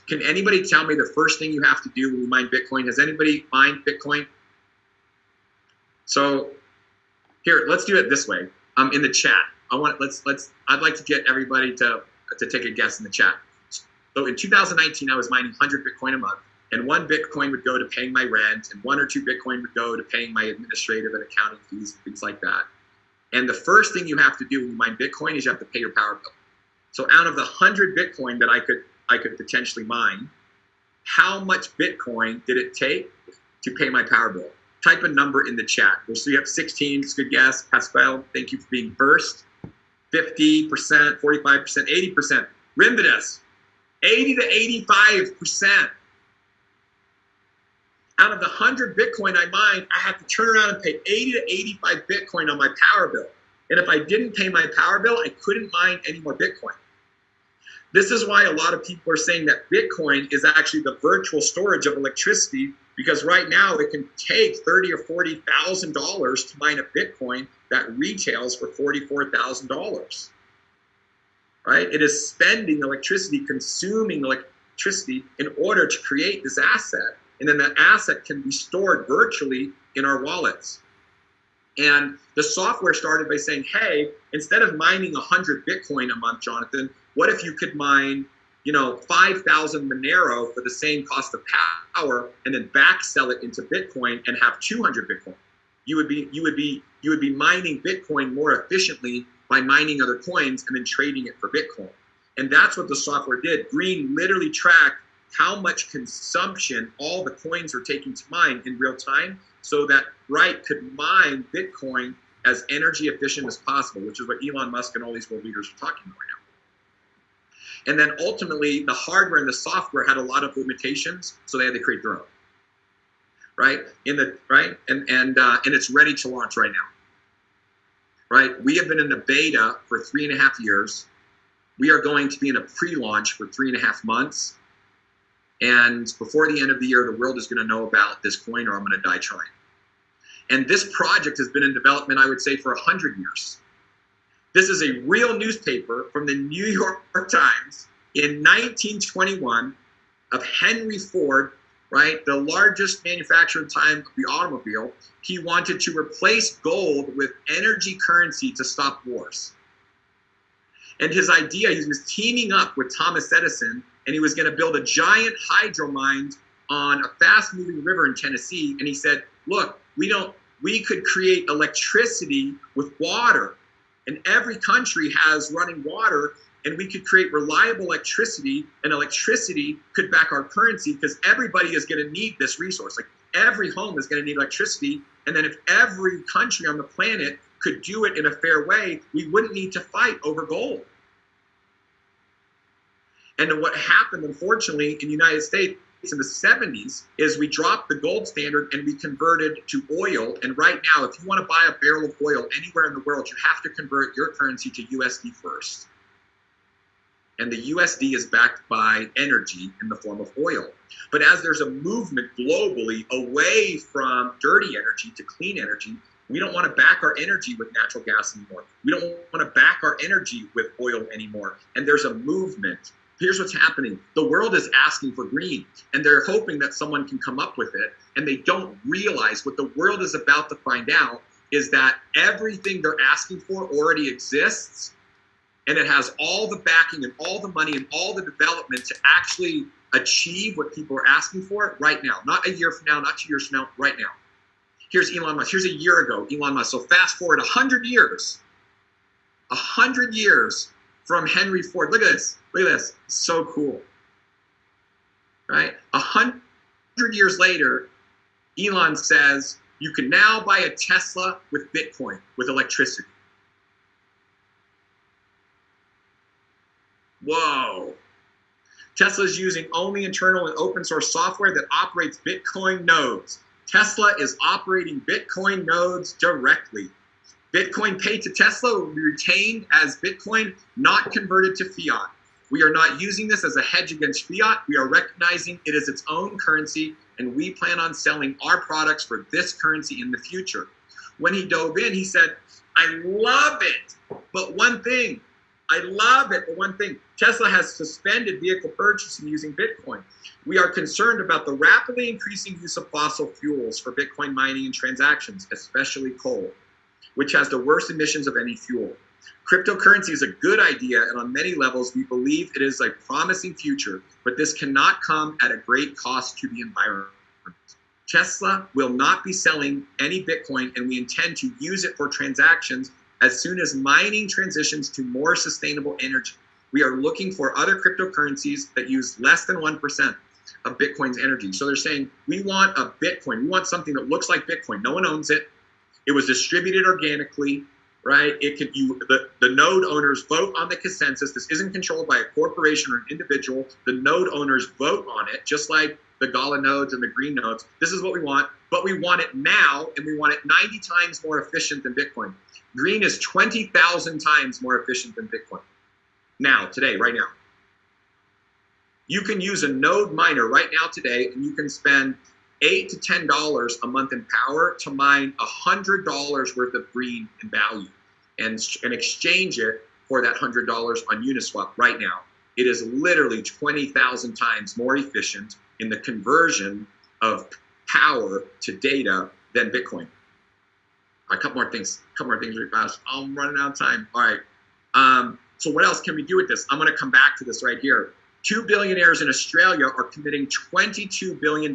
Can anybody tell me the first thing you have to do when you mine Bitcoin? Has anybody mined Bitcoin? So here, let's do it this way. Um, in the chat, I want let's let's. I'd like to get everybody to to take a guess in the chat. So in 2019, I was mining 100 Bitcoin a month and one Bitcoin would go to paying my rent, and one or two Bitcoin would go to paying my administrative and accounting fees, and things like that. And the first thing you have to do when you mine Bitcoin is you have to pay your power bill. So out of the hundred Bitcoin that I could I could potentially mine, how much Bitcoin did it take to pay my power bill? Type a number in the chat. So you have 16, it's a good guess. Pascal, thank you for being first. 50%, 45%, 80%. Rimbidus, 80 to 85% out of the 100 Bitcoin I mined, I had to turn around and pay 80 to 85 Bitcoin on my power bill. And if I didn't pay my power bill, I couldn't mine any more Bitcoin. This is why a lot of people are saying that Bitcoin is actually the virtual storage of electricity because right now it can take thirty or forty thousand dollars to mine a Bitcoin that retails for forty-four thousand dollars. Right? It is spending electricity, consuming electricity in order to create this asset and then that asset can be stored virtually in our wallets. And the software started by saying, hey, instead of mining 100 Bitcoin a month, Jonathan, what if you could mine, you know, 5,000 Monero for the same cost of power and then back sell it into Bitcoin and have 200 Bitcoin? You would be, you would be, you would be mining Bitcoin more efficiently by mining other coins and then trading it for Bitcoin. And that's what the software did. Green literally tracked how much consumption all the coins were taking to mine in real time so that Wright could mine Bitcoin as energy efficient as possible, which is what Elon Musk and all these world leaders are talking about right now. And then ultimately, the hardware and the software had a lot of limitations, so they had to create their own. Right in the right, and and uh, and it's ready to launch right now. Right, we have been in the beta for three and a half years. We are going to be in a pre-launch for three and a half months and before the end of the year, the world is going to know about this coin or I'm going to die trying. And this project has been in development, I would say, for 100 years. This is a real newspaper from the New York Times in 1921 of Henry Ford, right, the largest manufacturer time of the automobile. He wanted to replace gold with energy currency to stop wars. And his idea, he was teaming up with Thomas Edison and he was going to build a giant hydro mine on a fast moving river in Tennessee. And he said, look, we don't, we could create electricity with water. And every country has running water, and we could create reliable electricity, and electricity could back our currency because everybody is going to need this resource. Like every home is going to need electricity. And then if every country on the planet could do it in a fair way, we wouldn't need to fight over gold. And what happened, unfortunately, in the United States in the 70s is we dropped the gold standard and we converted to oil. And right now, if you want to buy a barrel of oil anywhere in the world, you have to convert your currency to USD first. And the USD is backed by energy in the form of oil. But as there's a movement globally away from dirty energy to clean energy, we don't want to back our energy with natural gas anymore. We don't want to back our energy with oil anymore. And there's a movement here's what's happening. The world is asking for green and they're hoping that someone can come up with it and they don't realize what the world is about to find out is that everything they're asking for already exists and it has all the backing and all the money and all the development to actually achieve what people are asking for right now. Not a year from now not two years from now right now. Here's elon musk. Here's a year ago elon musk. So fast forward 100 years 100 years from henry ford look at this Look at this. So cool. Right? A hundred years later, Elon says you can now buy a Tesla with Bitcoin, with electricity. Whoa. Tesla is using only internal and open source software that operates Bitcoin nodes. Tesla is operating Bitcoin nodes directly. Bitcoin paid to Tesla will be retained as Bitcoin, not converted to fiat. We are not using this as a hedge against fiat. We are recognizing it is its own currency, and we plan on selling our products for this currency in the future. When he dove in, he said, I love it, but one thing, I love it, but one thing, Tesla has suspended vehicle purchasing using Bitcoin. We are concerned about the rapidly increasing use of fossil fuels for Bitcoin mining and transactions, especially coal, which has the worst emissions of any fuel. Cryptocurrency is a good idea, and on many levels, we believe it is a promising future, but this cannot come at a great cost to the environment. Tesla will not be selling any Bitcoin, and we intend to use it for transactions as soon as mining transitions to more sustainable energy. We are looking for other cryptocurrencies that use less than 1% of Bitcoin's energy. So they're saying, we want a Bitcoin. We want something that looks like Bitcoin. No one owns it. It was distributed organically right? It can you the, the node owners vote on the consensus. This isn't controlled by a corporation or an individual. The node owners vote on it, just like the Gala nodes and the green nodes. This is what we want, but we want it now, and we want it 90 times more efficient than Bitcoin. Green is 20,000 times more efficient than Bitcoin. Now, today, right now. You can use a node miner right now today, and you can spend eight to ten dollars a month in power to mine a hundred dollars worth of green in value and, and exchange it for that $100 on Uniswap right now. It is literally 20,000 times more efficient in the conversion of power to data than Bitcoin. A couple more things, a couple more things really fast. I'm running out of time. All right. Um, so what else can we do with this? I'm going to come back to this right here. Two billionaires in Australia are committing $22 billion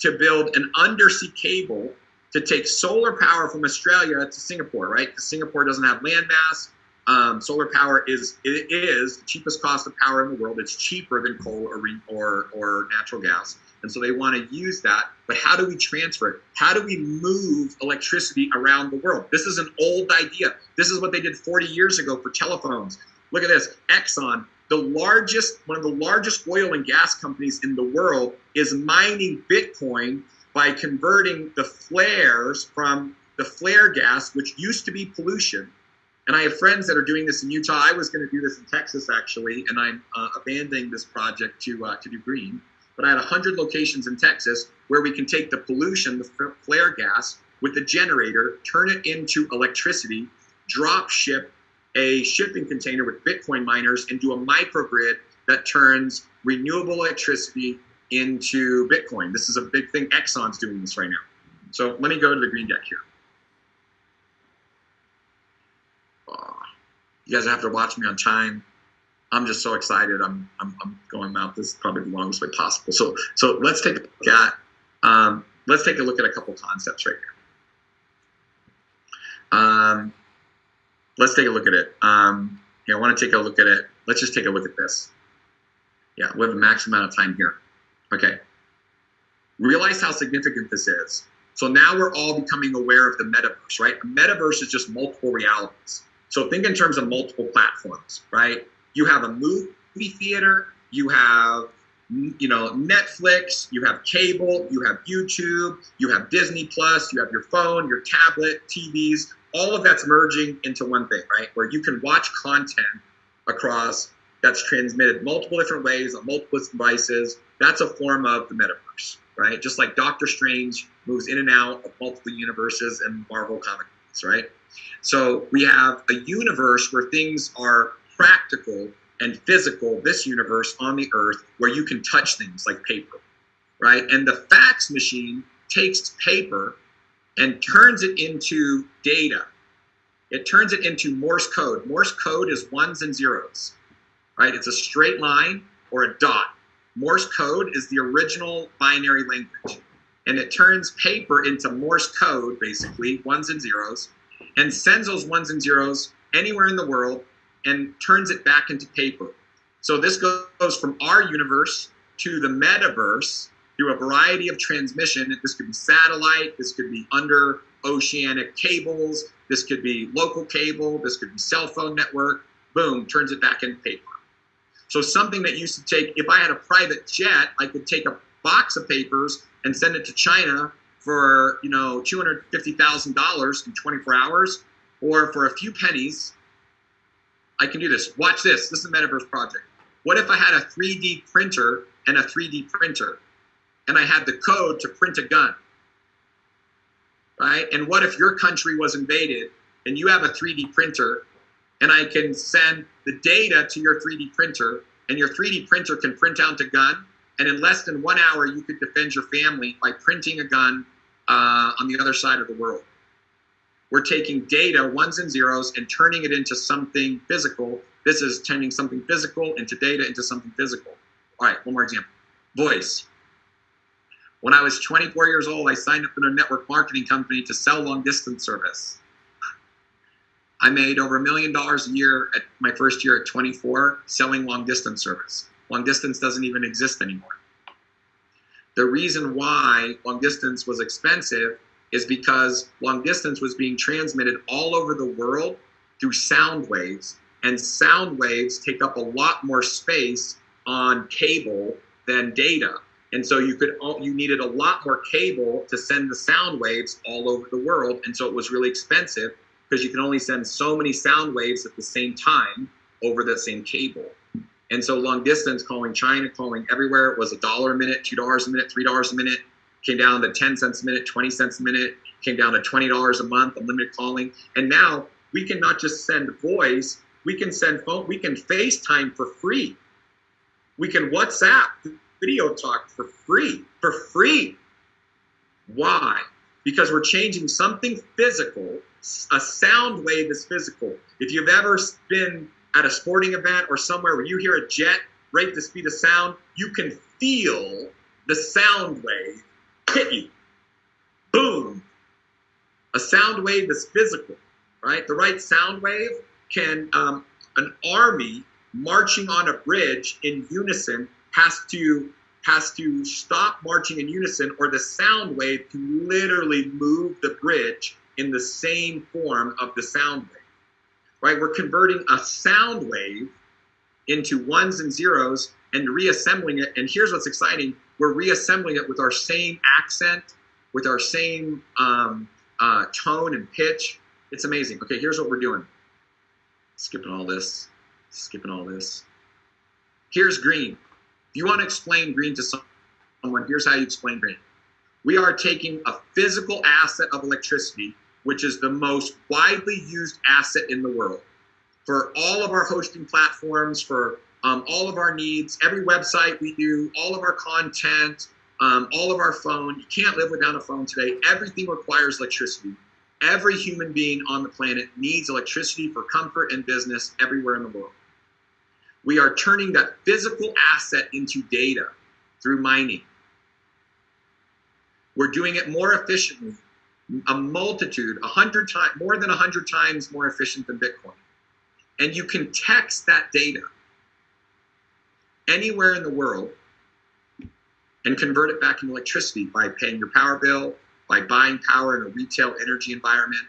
to build an undersea cable to take solar power from Australia to Singapore, right? Because Singapore doesn't have landmass. Um, solar power is it is the cheapest cost of power in the world. It's cheaper than coal or or, or natural gas, and so they want to use that. But how do we transfer it? How do we move electricity around the world? This is an old idea. This is what they did 40 years ago for telephones. Look at this. Exxon, the largest, one of the largest oil and gas companies in the world, is mining Bitcoin by converting the flares from the flare gas, which used to be pollution. And I have friends that are doing this in Utah. I was going to do this in Texas actually, and I'm uh, abandoning this project to uh, to do green. But I had 100 locations in Texas where we can take the pollution, the flare gas, with the generator, turn it into electricity, drop ship a shipping container with Bitcoin miners, and do a microgrid that turns renewable electricity into Bitcoin. This is a big thing. Exxon's doing this right now. So let me go to the green deck here. Oh, you guys have to watch me on time. I'm just so excited. I'm, I'm, I'm going out. This is probably the longest way possible. So, so let's take a look at, um, let's take a look at a couple concepts right here. Um, let's take a look at it. Um, I want to take a look at it. Let's just take a look at this. Yeah, we have a max amount of time here. Okay. Realize how significant this is. So now we're all becoming aware of the metaverse, right? A metaverse is just multiple realities. So think in terms of multiple platforms, right? You have a movie theater, you have you know Netflix, you have cable, you have YouTube, you have Disney Plus, you have your phone, your tablet, TVs, all of that's merging into one thing, right? Where you can watch content across that's transmitted multiple different ways on multiple devices. That's a form of the metaverse, right? Just like Doctor Strange moves in and out of multiple universes and Marvel comic books, right? So we have a universe where things are practical and physical, this universe on the earth, where you can touch things like paper, right? And the fax machine takes paper and turns it into data. It turns it into Morse code. Morse code is ones and zeros, right? It's a straight line or a dot. Morse code is the original binary language. And it turns paper into Morse code, basically, ones and zeros, and sends those ones and zeros anywhere in the world and turns it back into paper. So this goes from our universe to the metaverse through a variety of transmission. This could be satellite, this could be under oceanic cables, this could be local cable, this could be cell phone network. Boom, turns it back into paper. So something that used to take, if I had a private jet, I could take a box of papers and send it to China for you know two hundred fifty thousand dollars in twenty four hours, or for a few pennies. I can do this. Watch this. This is a metaverse project. What if I had a 3D printer and a 3D printer? And I had the code to print a gun. Right? And what if your country was invaded and you have a 3D printer and I can send the data to your 3D printer and your 3D printer can print out a gun and in less than one hour you could defend your family by printing a gun uh, on the other side of the world. We're taking data, ones and zeros, and turning it into something physical. This is turning something physical into data into something physical. All right, one more example. Voice. When I was 24 years old, I signed up in a network marketing company to sell long distance service. I made over a million dollars a year at my first year at 24 selling long distance service. Long distance doesn't even exist anymore. The reason why long distance was expensive is because long distance was being transmitted all over the world through sound waves, and sound waves take up a lot more space on cable than data. And so you could you needed a lot more cable to send the sound waves all over the world, and so it was really expensive because you can only send so many sound waves at the same time over that same cable. And so long distance calling China, calling everywhere was a dollar a minute, two dollars a minute, three dollars a minute, came down to 10 cents a minute, 20 cents a minute, came down to $20 a month, unlimited calling. And now we can not just send voice, we can send phone, we can FaceTime for free. We can WhatsApp video talk for free, for free. Why? Because we're changing something physical. A sound wave is physical. If you've ever been at a sporting event or somewhere where you hear a jet rate the speed of sound, you can feel the sound wave hit you. Boom. A sound wave is physical, right? The right sound wave can, um, an army marching on a bridge in unison has to has to stop marching in unison or the sound wave can literally move the bridge in the same form of the sound wave right? We're converting a sound wave into ones and zeros and reassembling it. And here's what's exciting. We're reassembling it with our same accent with our same um, uh, tone and pitch. It's amazing. Okay here's what we're doing. Skipping all this skipping all this. Here's green you want to explain green to someone, here's how you explain green. We are taking a physical asset of electricity, which is the most widely used asset in the world. For all of our hosting platforms, for um, all of our needs, every website we do, all of our content, um, all of our phone. You can't live without a phone today. Everything requires electricity. Every human being on the planet needs electricity for comfort and business everywhere in the world. We are turning that physical asset into data through mining. We're doing it more efficiently, a multitude, a hundred times, more than a hundred times more efficient than Bitcoin. And you can text that data anywhere in the world and convert it back into electricity by paying your power bill, by buying power in a retail energy environment,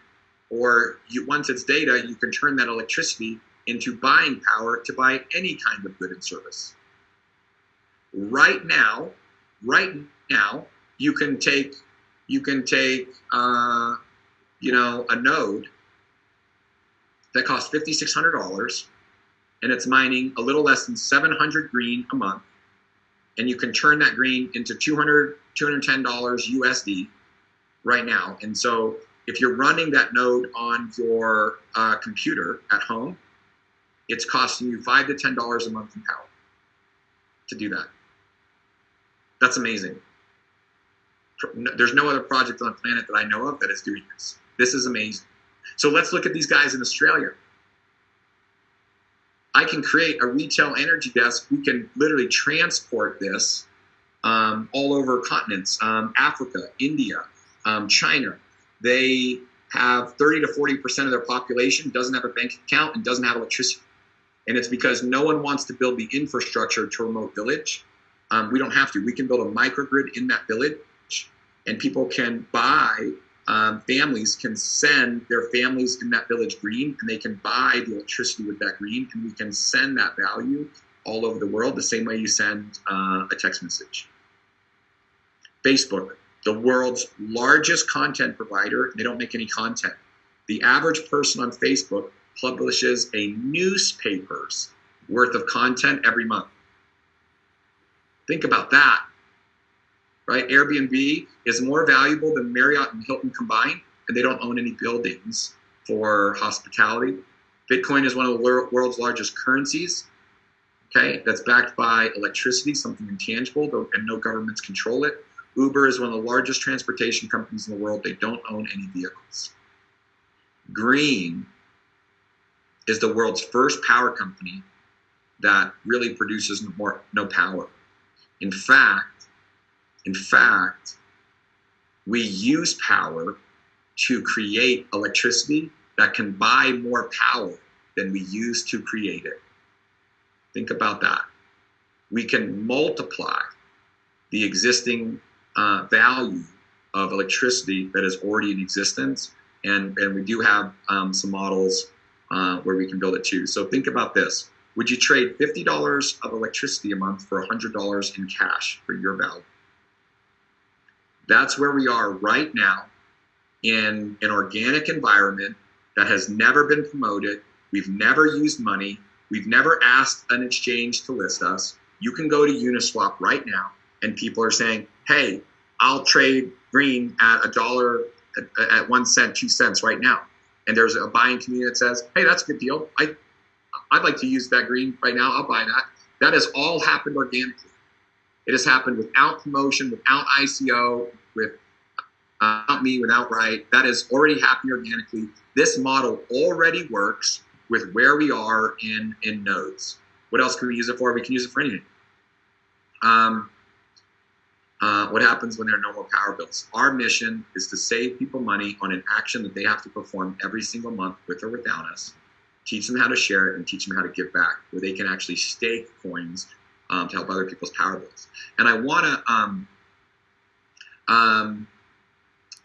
or you, once it's data, you can turn that electricity into buying power to buy any kind of good and service. Right now, right now, you can take you can take uh, you know a node that costs fifty six hundred dollars, and it's mining a little less than seven hundred green a month, and you can turn that green into 200 210 dollars USD right now. And so if you're running that node on your uh, computer at home, it's costing you five to ten dollars a month in power to do that. That's amazing. There's no other project on the planet that I know of that is doing this. This is amazing. So let's look at these guys in Australia. I can create a retail energy desk. We can literally transport this um, all over continents um, Africa, India, um, China. They have 30 to 40% of their population doesn't have a bank account and doesn't have electricity. And it's because no one wants to build the infrastructure to a remote village. Um, we don't have to. We can build a microgrid in that village, and people can buy. Um, families can send their families in that village green, and they can buy the electricity with that green, and we can send that value all over the world the same way you send uh, a text message. Facebook, the world's largest content provider, they don't make any content. The average person on Facebook publishes a newspaper's worth of content every month. Think about that, right? Airbnb is more valuable than Marriott and Hilton combined, and they don't own any buildings for hospitality. Bitcoin is one of the world's largest currencies, okay, that's backed by electricity, something intangible, and no governments control it. Uber is one of the largest transportation companies in the world. They don't own any vehicles. Green is the world's first power company that really produces more, no power. In fact, in fact, we use power to create electricity that can buy more power than we use to create it. Think about that. We can multiply the existing uh, value of electricity that is already in existence, and, and we do have um, some models uh, where we can build it too. So think about this. Would you trade $50 of electricity a month for $100 in cash for your value? That's where we are right now in an organic environment that has never been promoted. We've never used money. We've never asked an exchange to list us. You can go to Uniswap right now, and people are saying, hey, I'll trade green at a dollar, at, at one cent, two cents right now and there's a buying community that says, hey, that's a good deal. I, I'd like to use that green Wright now. I'll buy that. That has all happened organically. It has happened without promotion, without ICO, with without me, without right. That is already happening organically. This model already works with where we are in in nodes. What else can we use it for? We can use it for anything. Um, uh, what happens when there are no more power bills. Our mission is to save people money on an action that they have to perform every single month with or without us, teach them how to share it, and teach them how to give back, where they can actually stake coins um, to help other people's power bills. And I want to, um, um,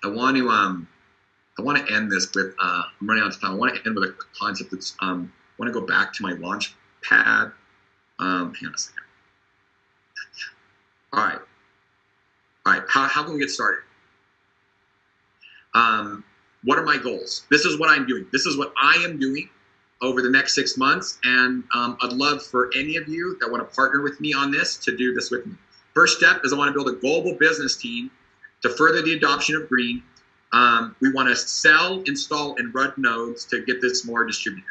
I want to, um, I want to end this with. Uh, I'm running out of time. I want to end with a concept that's. Um, I want to go back to my launch pad. Um, hang on a second. All right. All right, how, how can we get started? Um, what are my goals? This is what I'm doing. This is what I am doing over the next six months. And um, I'd love for any of you that want to partner with me on this to do this with me. First step is I want to build a global business team to further the adoption of green. Um, we want to sell, install, and run nodes to get this more distributed.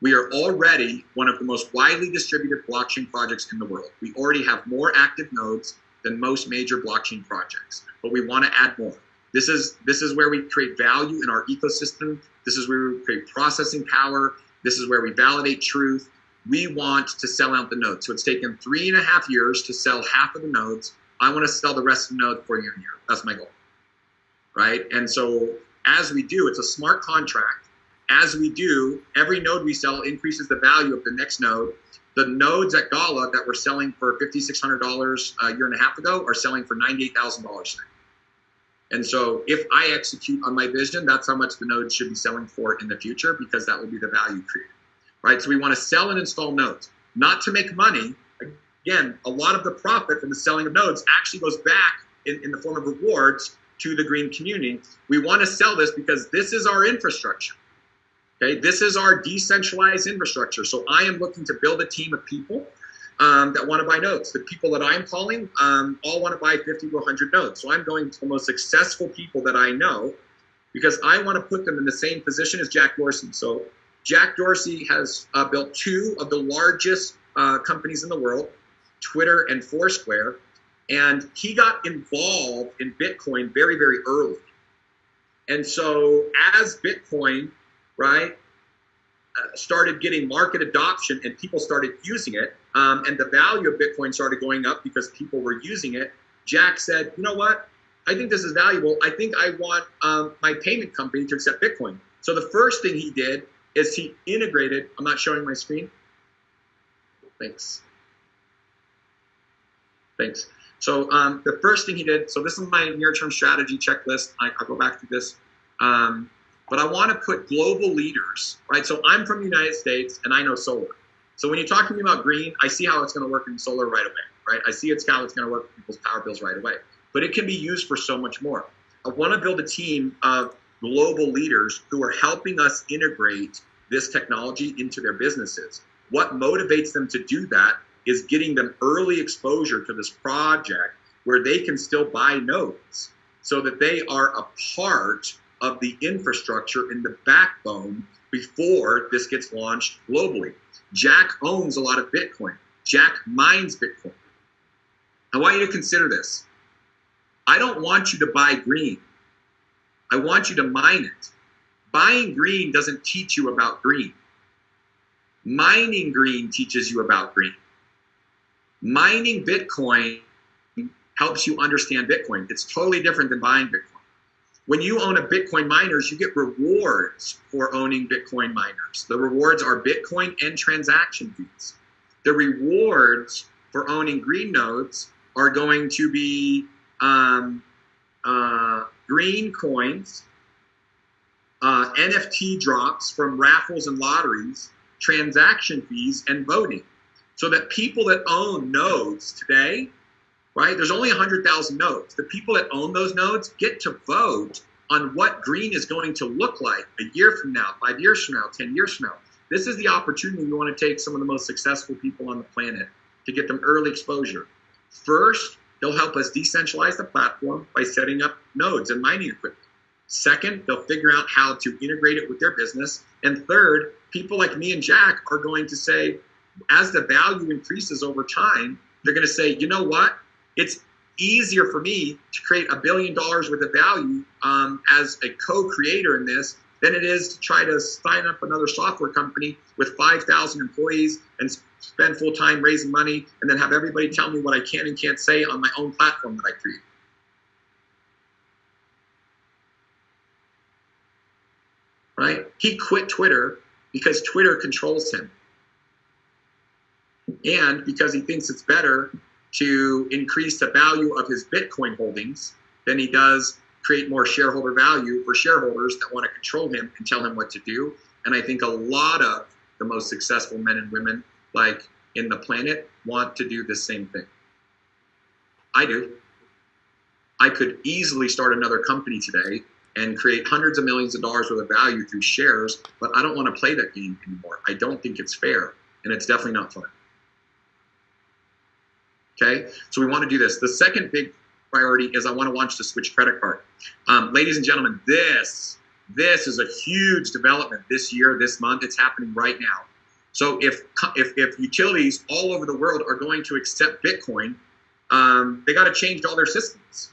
We are already one of the most widely distributed blockchain projects in the world. We already have more active nodes than most major blockchain projects. But we want to add more. This is this is where we create value in our ecosystem. This is where we create processing power. This is where we validate truth. We want to sell out the nodes. So it's taken three and a half years to sell half of the nodes. I want to sell the rest of the nodes for a year and year. That's my goal. Right? And so as we do, it's a smart contract. As we do, every node we sell increases the value of the next node the nodes at Gala that were selling for $5,600 a year and a half ago are selling for $98,000 And so if I execute on my vision, that's how much the nodes should be selling for in the future because that will be the value created. Right? So we want to sell and install nodes, not to make money. Again, a lot of the profit from the selling of nodes actually goes back in, in the form of rewards to the green community. We want to sell this because this is our infrastructure. Okay, this is our decentralized infrastructure. So I am looking to build a team of people um, that want to buy nodes. The people that I'm calling um, all want to buy 50 to 100 nodes. So I'm going to the most successful people that I know because I want to put them in the same position as Jack Dorsey. So Jack Dorsey has uh, built two of the largest uh, companies in the world, Twitter and Foursquare, and he got involved in Bitcoin very, very early. And so as Bitcoin, right, uh, started getting market adoption and people started using it, um, and the value of Bitcoin started going up because people were using it, Jack said, you know what? I think this is valuable. I think I want um, my payment company to accept Bitcoin. So the first thing he did is he integrated, I'm not showing my screen. Thanks. Thanks. So um, the first thing he did, so this is my near-term strategy checklist. I, will go back to this. Um, but I want to put global leaders, right? So I'm from the United States and I know solar. So when you talk to me about green, I see how it's going to work in solar right away, right? I see it's how it's going to work for people's power bills right away. But it can be used for so much more. I want to build a team of global leaders who are helping us integrate this technology into their businesses. What motivates them to do that is getting them early exposure to this project where they can still buy nodes so that they are a part of the infrastructure in the backbone before this gets launched globally. Jack owns a lot of Bitcoin. Jack mines Bitcoin. I want you to consider this. I don't want you to buy green. I want you to mine it. Buying green doesn't teach you about green. Mining green teaches you about green. Mining Bitcoin helps you understand Bitcoin. It's totally different than buying Bitcoin. When you own a Bitcoin miners, you get rewards for owning Bitcoin miners. The rewards are Bitcoin and transaction fees. The rewards for owning green nodes are going to be um, uh, green coins, uh, NFT drops from raffles and lotteries, transaction fees, and voting. So that people that own nodes today right? There's only 100,000 nodes. The people that own those nodes get to vote on what green is going to look like a year from now, five years from now, 10 years from now. This is the opportunity we want to take some of the most successful people on the planet to get them early exposure. First, they'll help us decentralize the platform by setting up nodes and mining equipment. Second, they'll figure out how to integrate it with their business. And third, people like me and Jack are going to say, as the value increases over time, they're going to say, you know what? It's easier for me to create a billion dollars worth of value um, as a co-creator in this than it is to try to sign up another software company with 5,000 employees and spend full time raising money and then have everybody tell me what I can and can't say on my own platform that I create. Right? He quit Twitter because Twitter controls him. And because he thinks it's better to increase the value of his Bitcoin holdings than he does create more shareholder value for shareholders that want to control him and tell him what to do. And I think a lot of the most successful men and women, like in the planet, want to do the same thing. I do. I could easily start another company today and create hundreds of millions of dollars worth of value through shares, but I don't want to play that game anymore. I don't think it's fair, and it's definitely not fun. Okay, so we want to do this. The second big priority is I want to launch the Switch credit card. Um, ladies and gentlemen, this this is a huge development this year, this month. It's happening right now. So if if, if utilities all over the world are going to accept Bitcoin, um, they got to change all their systems.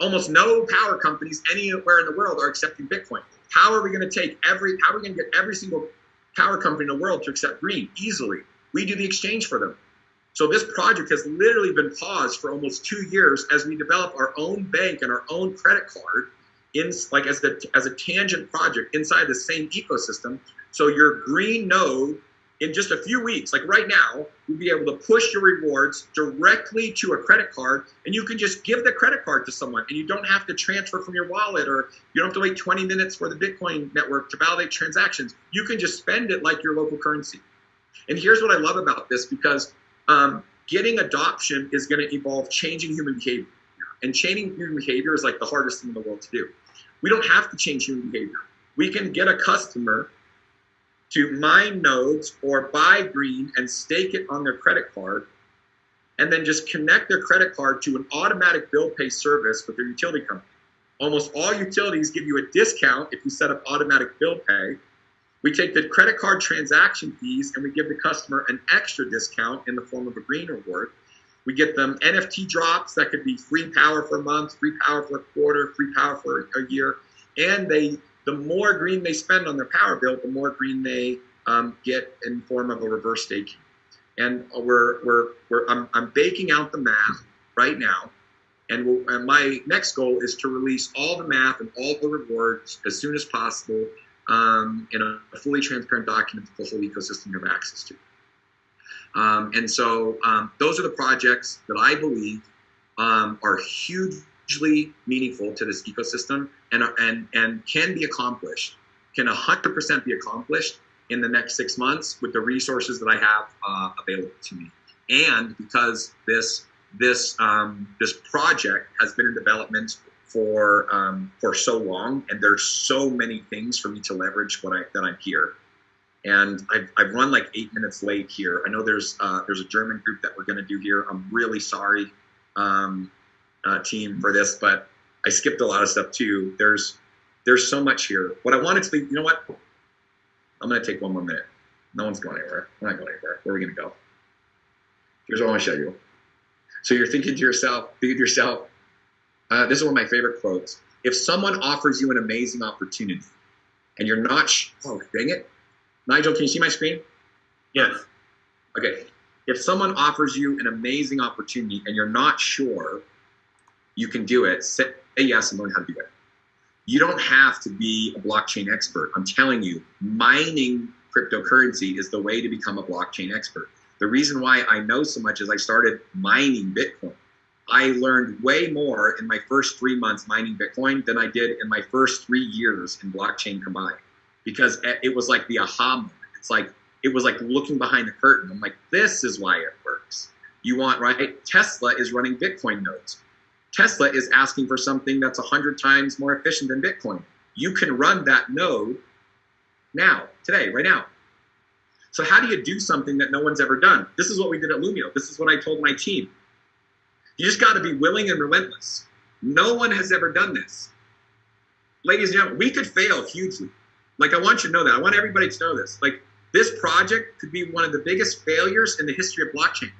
Almost no power companies anywhere in the world are accepting Bitcoin. How are we going to take every? How are we going to get every single power company in the world to accept green easily? We do the exchange for them. So this project has literally been paused for almost two years as we develop our own bank and our own credit card in like as the as a tangent project inside the same ecosystem. So your green node in just a few weeks, like right now, you'll be able to push your rewards directly to a credit card, and you can just give the credit card to someone, and you don't have to transfer from your wallet, or you don't have to wait 20 minutes for the Bitcoin network to validate transactions. You can just spend it like your local currency. And here's what I love about this because um, getting adoption is going to involve changing human behavior. And changing human behavior is like the hardest thing in the world to do. We don't have to change human behavior. We can get a customer to mine nodes or buy green and stake it on their credit card and then just connect their credit card to an automatic bill pay service with their utility company. Almost all utilities give you a discount if you set up automatic bill pay. We take the credit card transaction fees and we give the customer an extra discount in the form of a green reward. We get them NFT drops that could be free power for a month, free power for a quarter, free power for a year, and they the more green they spend on their power bill, the more green they um, get in form of a reverse staking. And we're, we're, we're I'm, I'm baking out the math right now. And, we'll, and my next goal is to release all the math and all the rewards as soon as possible um, in a fully transparent document that the whole ecosystem have access to. Um, and so um, those are the projects that I believe um, are hugely meaningful to this ecosystem and, and, and can be accomplished, can 100% be accomplished in the next six months with the resources that I have uh, available to me. And because this, this, um, this project has been in development for, um, for so long, and there's so many things for me to leverage when I, that I'm here. And I've, I've run like eight minutes late here. I know there's, uh, there's a German group that we're gonna do here. I'm really sorry, um, uh, team, for this, but I skipped a lot of stuff too. There's there's so much here. What I wanted to you know what? I'm gonna take one more minute. No one's going anywhere. We're not going anywhere. Where are we gonna go? Here's what I want to show you. So you're thinking to yourself, thinking to yourself, uh, this is one of my favorite quotes. If someone offers you an amazing opportunity and you're not, sh- oh, dang it. Nigel, can you see my screen? Yes. Okay. If someone offers you an amazing opportunity and you're not sure you can do it, say yes and learn how to do it. You don't have to be a blockchain expert. I'm telling you, mining cryptocurrency is the way to become a blockchain expert. The reason why I know so much is I started mining Bitcoin. I learned way more in my first three months mining Bitcoin than I did in my first three years in blockchain combined because it was like the aha moment. It's like, it was like looking behind the curtain. I'm like, this is why it works. You want, right? Tesla is running Bitcoin nodes. Tesla is asking for something that's 100 times more efficient than Bitcoin. You can run that node now, today, right now. So how do you do something that no one's ever done? This is what we did at Lumio. This is what I told my team. You just got to be willing and relentless. No one has ever done this. Ladies and gentlemen, we could fail hugely. Like, I want you to know that. I want everybody to know this. Like, this project could be one of the biggest failures in the history of blockchain.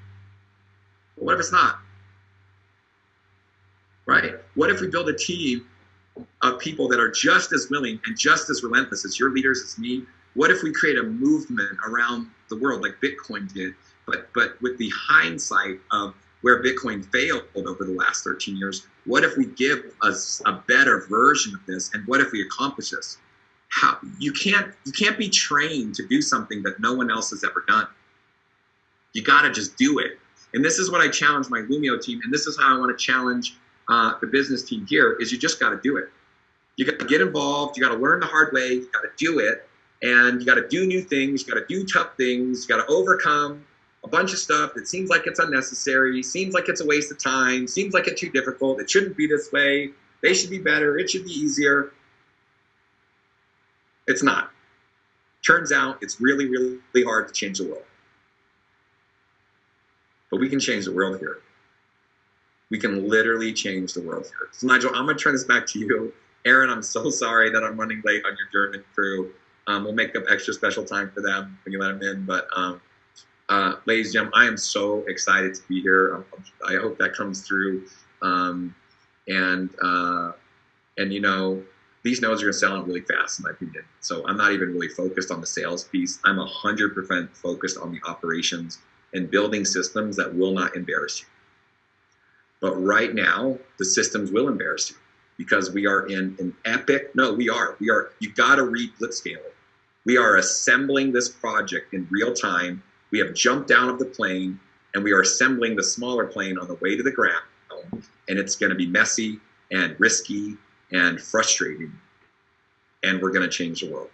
But what if it's not? right? What if we build a team of people that are just as willing and just as relentless as your leaders, as me? What if we create a movement around the world like Bitcoin did, but but with the hindsight of where Bitcoin failed over the last 13 years? What if we give us a better version of this, and what if we accomplish this? How you can't you can't be trained to do something that no one else has ever done. You got to just do it. And this is what I challenge my Lumio team, and this is how I want to challenge uh, the business team here is you just got to do it. You got to get involved. You got to learn the hard way. You got to do it, and you got to do new things. You got to do tough things. You got to overcome a bunch of stuff that seems like it's unnecessary, seems like it's a waste of time, seems like it's too difficult. It shouldn't be this way. They should be better. It should be easier. It's not. Turns out it's really, really hard to change the world. But we can change the world here we can literally change the world here. So Nigel, I'm gonna turn this back to you. Aaron, I'm so sorry that I'm running late on your German crew. Um, we'll make up extra special time for them when you let them in. But um, uh, ladies and gentlemen, I am so excited to be here. Um, I hope that comes through. Um, and uh, and you know, these nodes are gonna sell out really fast, in my opinion. So I'm not even really focused on the sales piece. I'm hundred percent focused on the operations and building systems that will not embarrass you. But right now, the systems will embarrass you because we are in an epic. No, we are. We are. You got to read Blitzscaling. We are assembling this project in real time. We have jumped down of the plane and we are assembling the smaller plane on the way to the ground. And it's going to be messy and risky and frustrating. And we're going to change the world.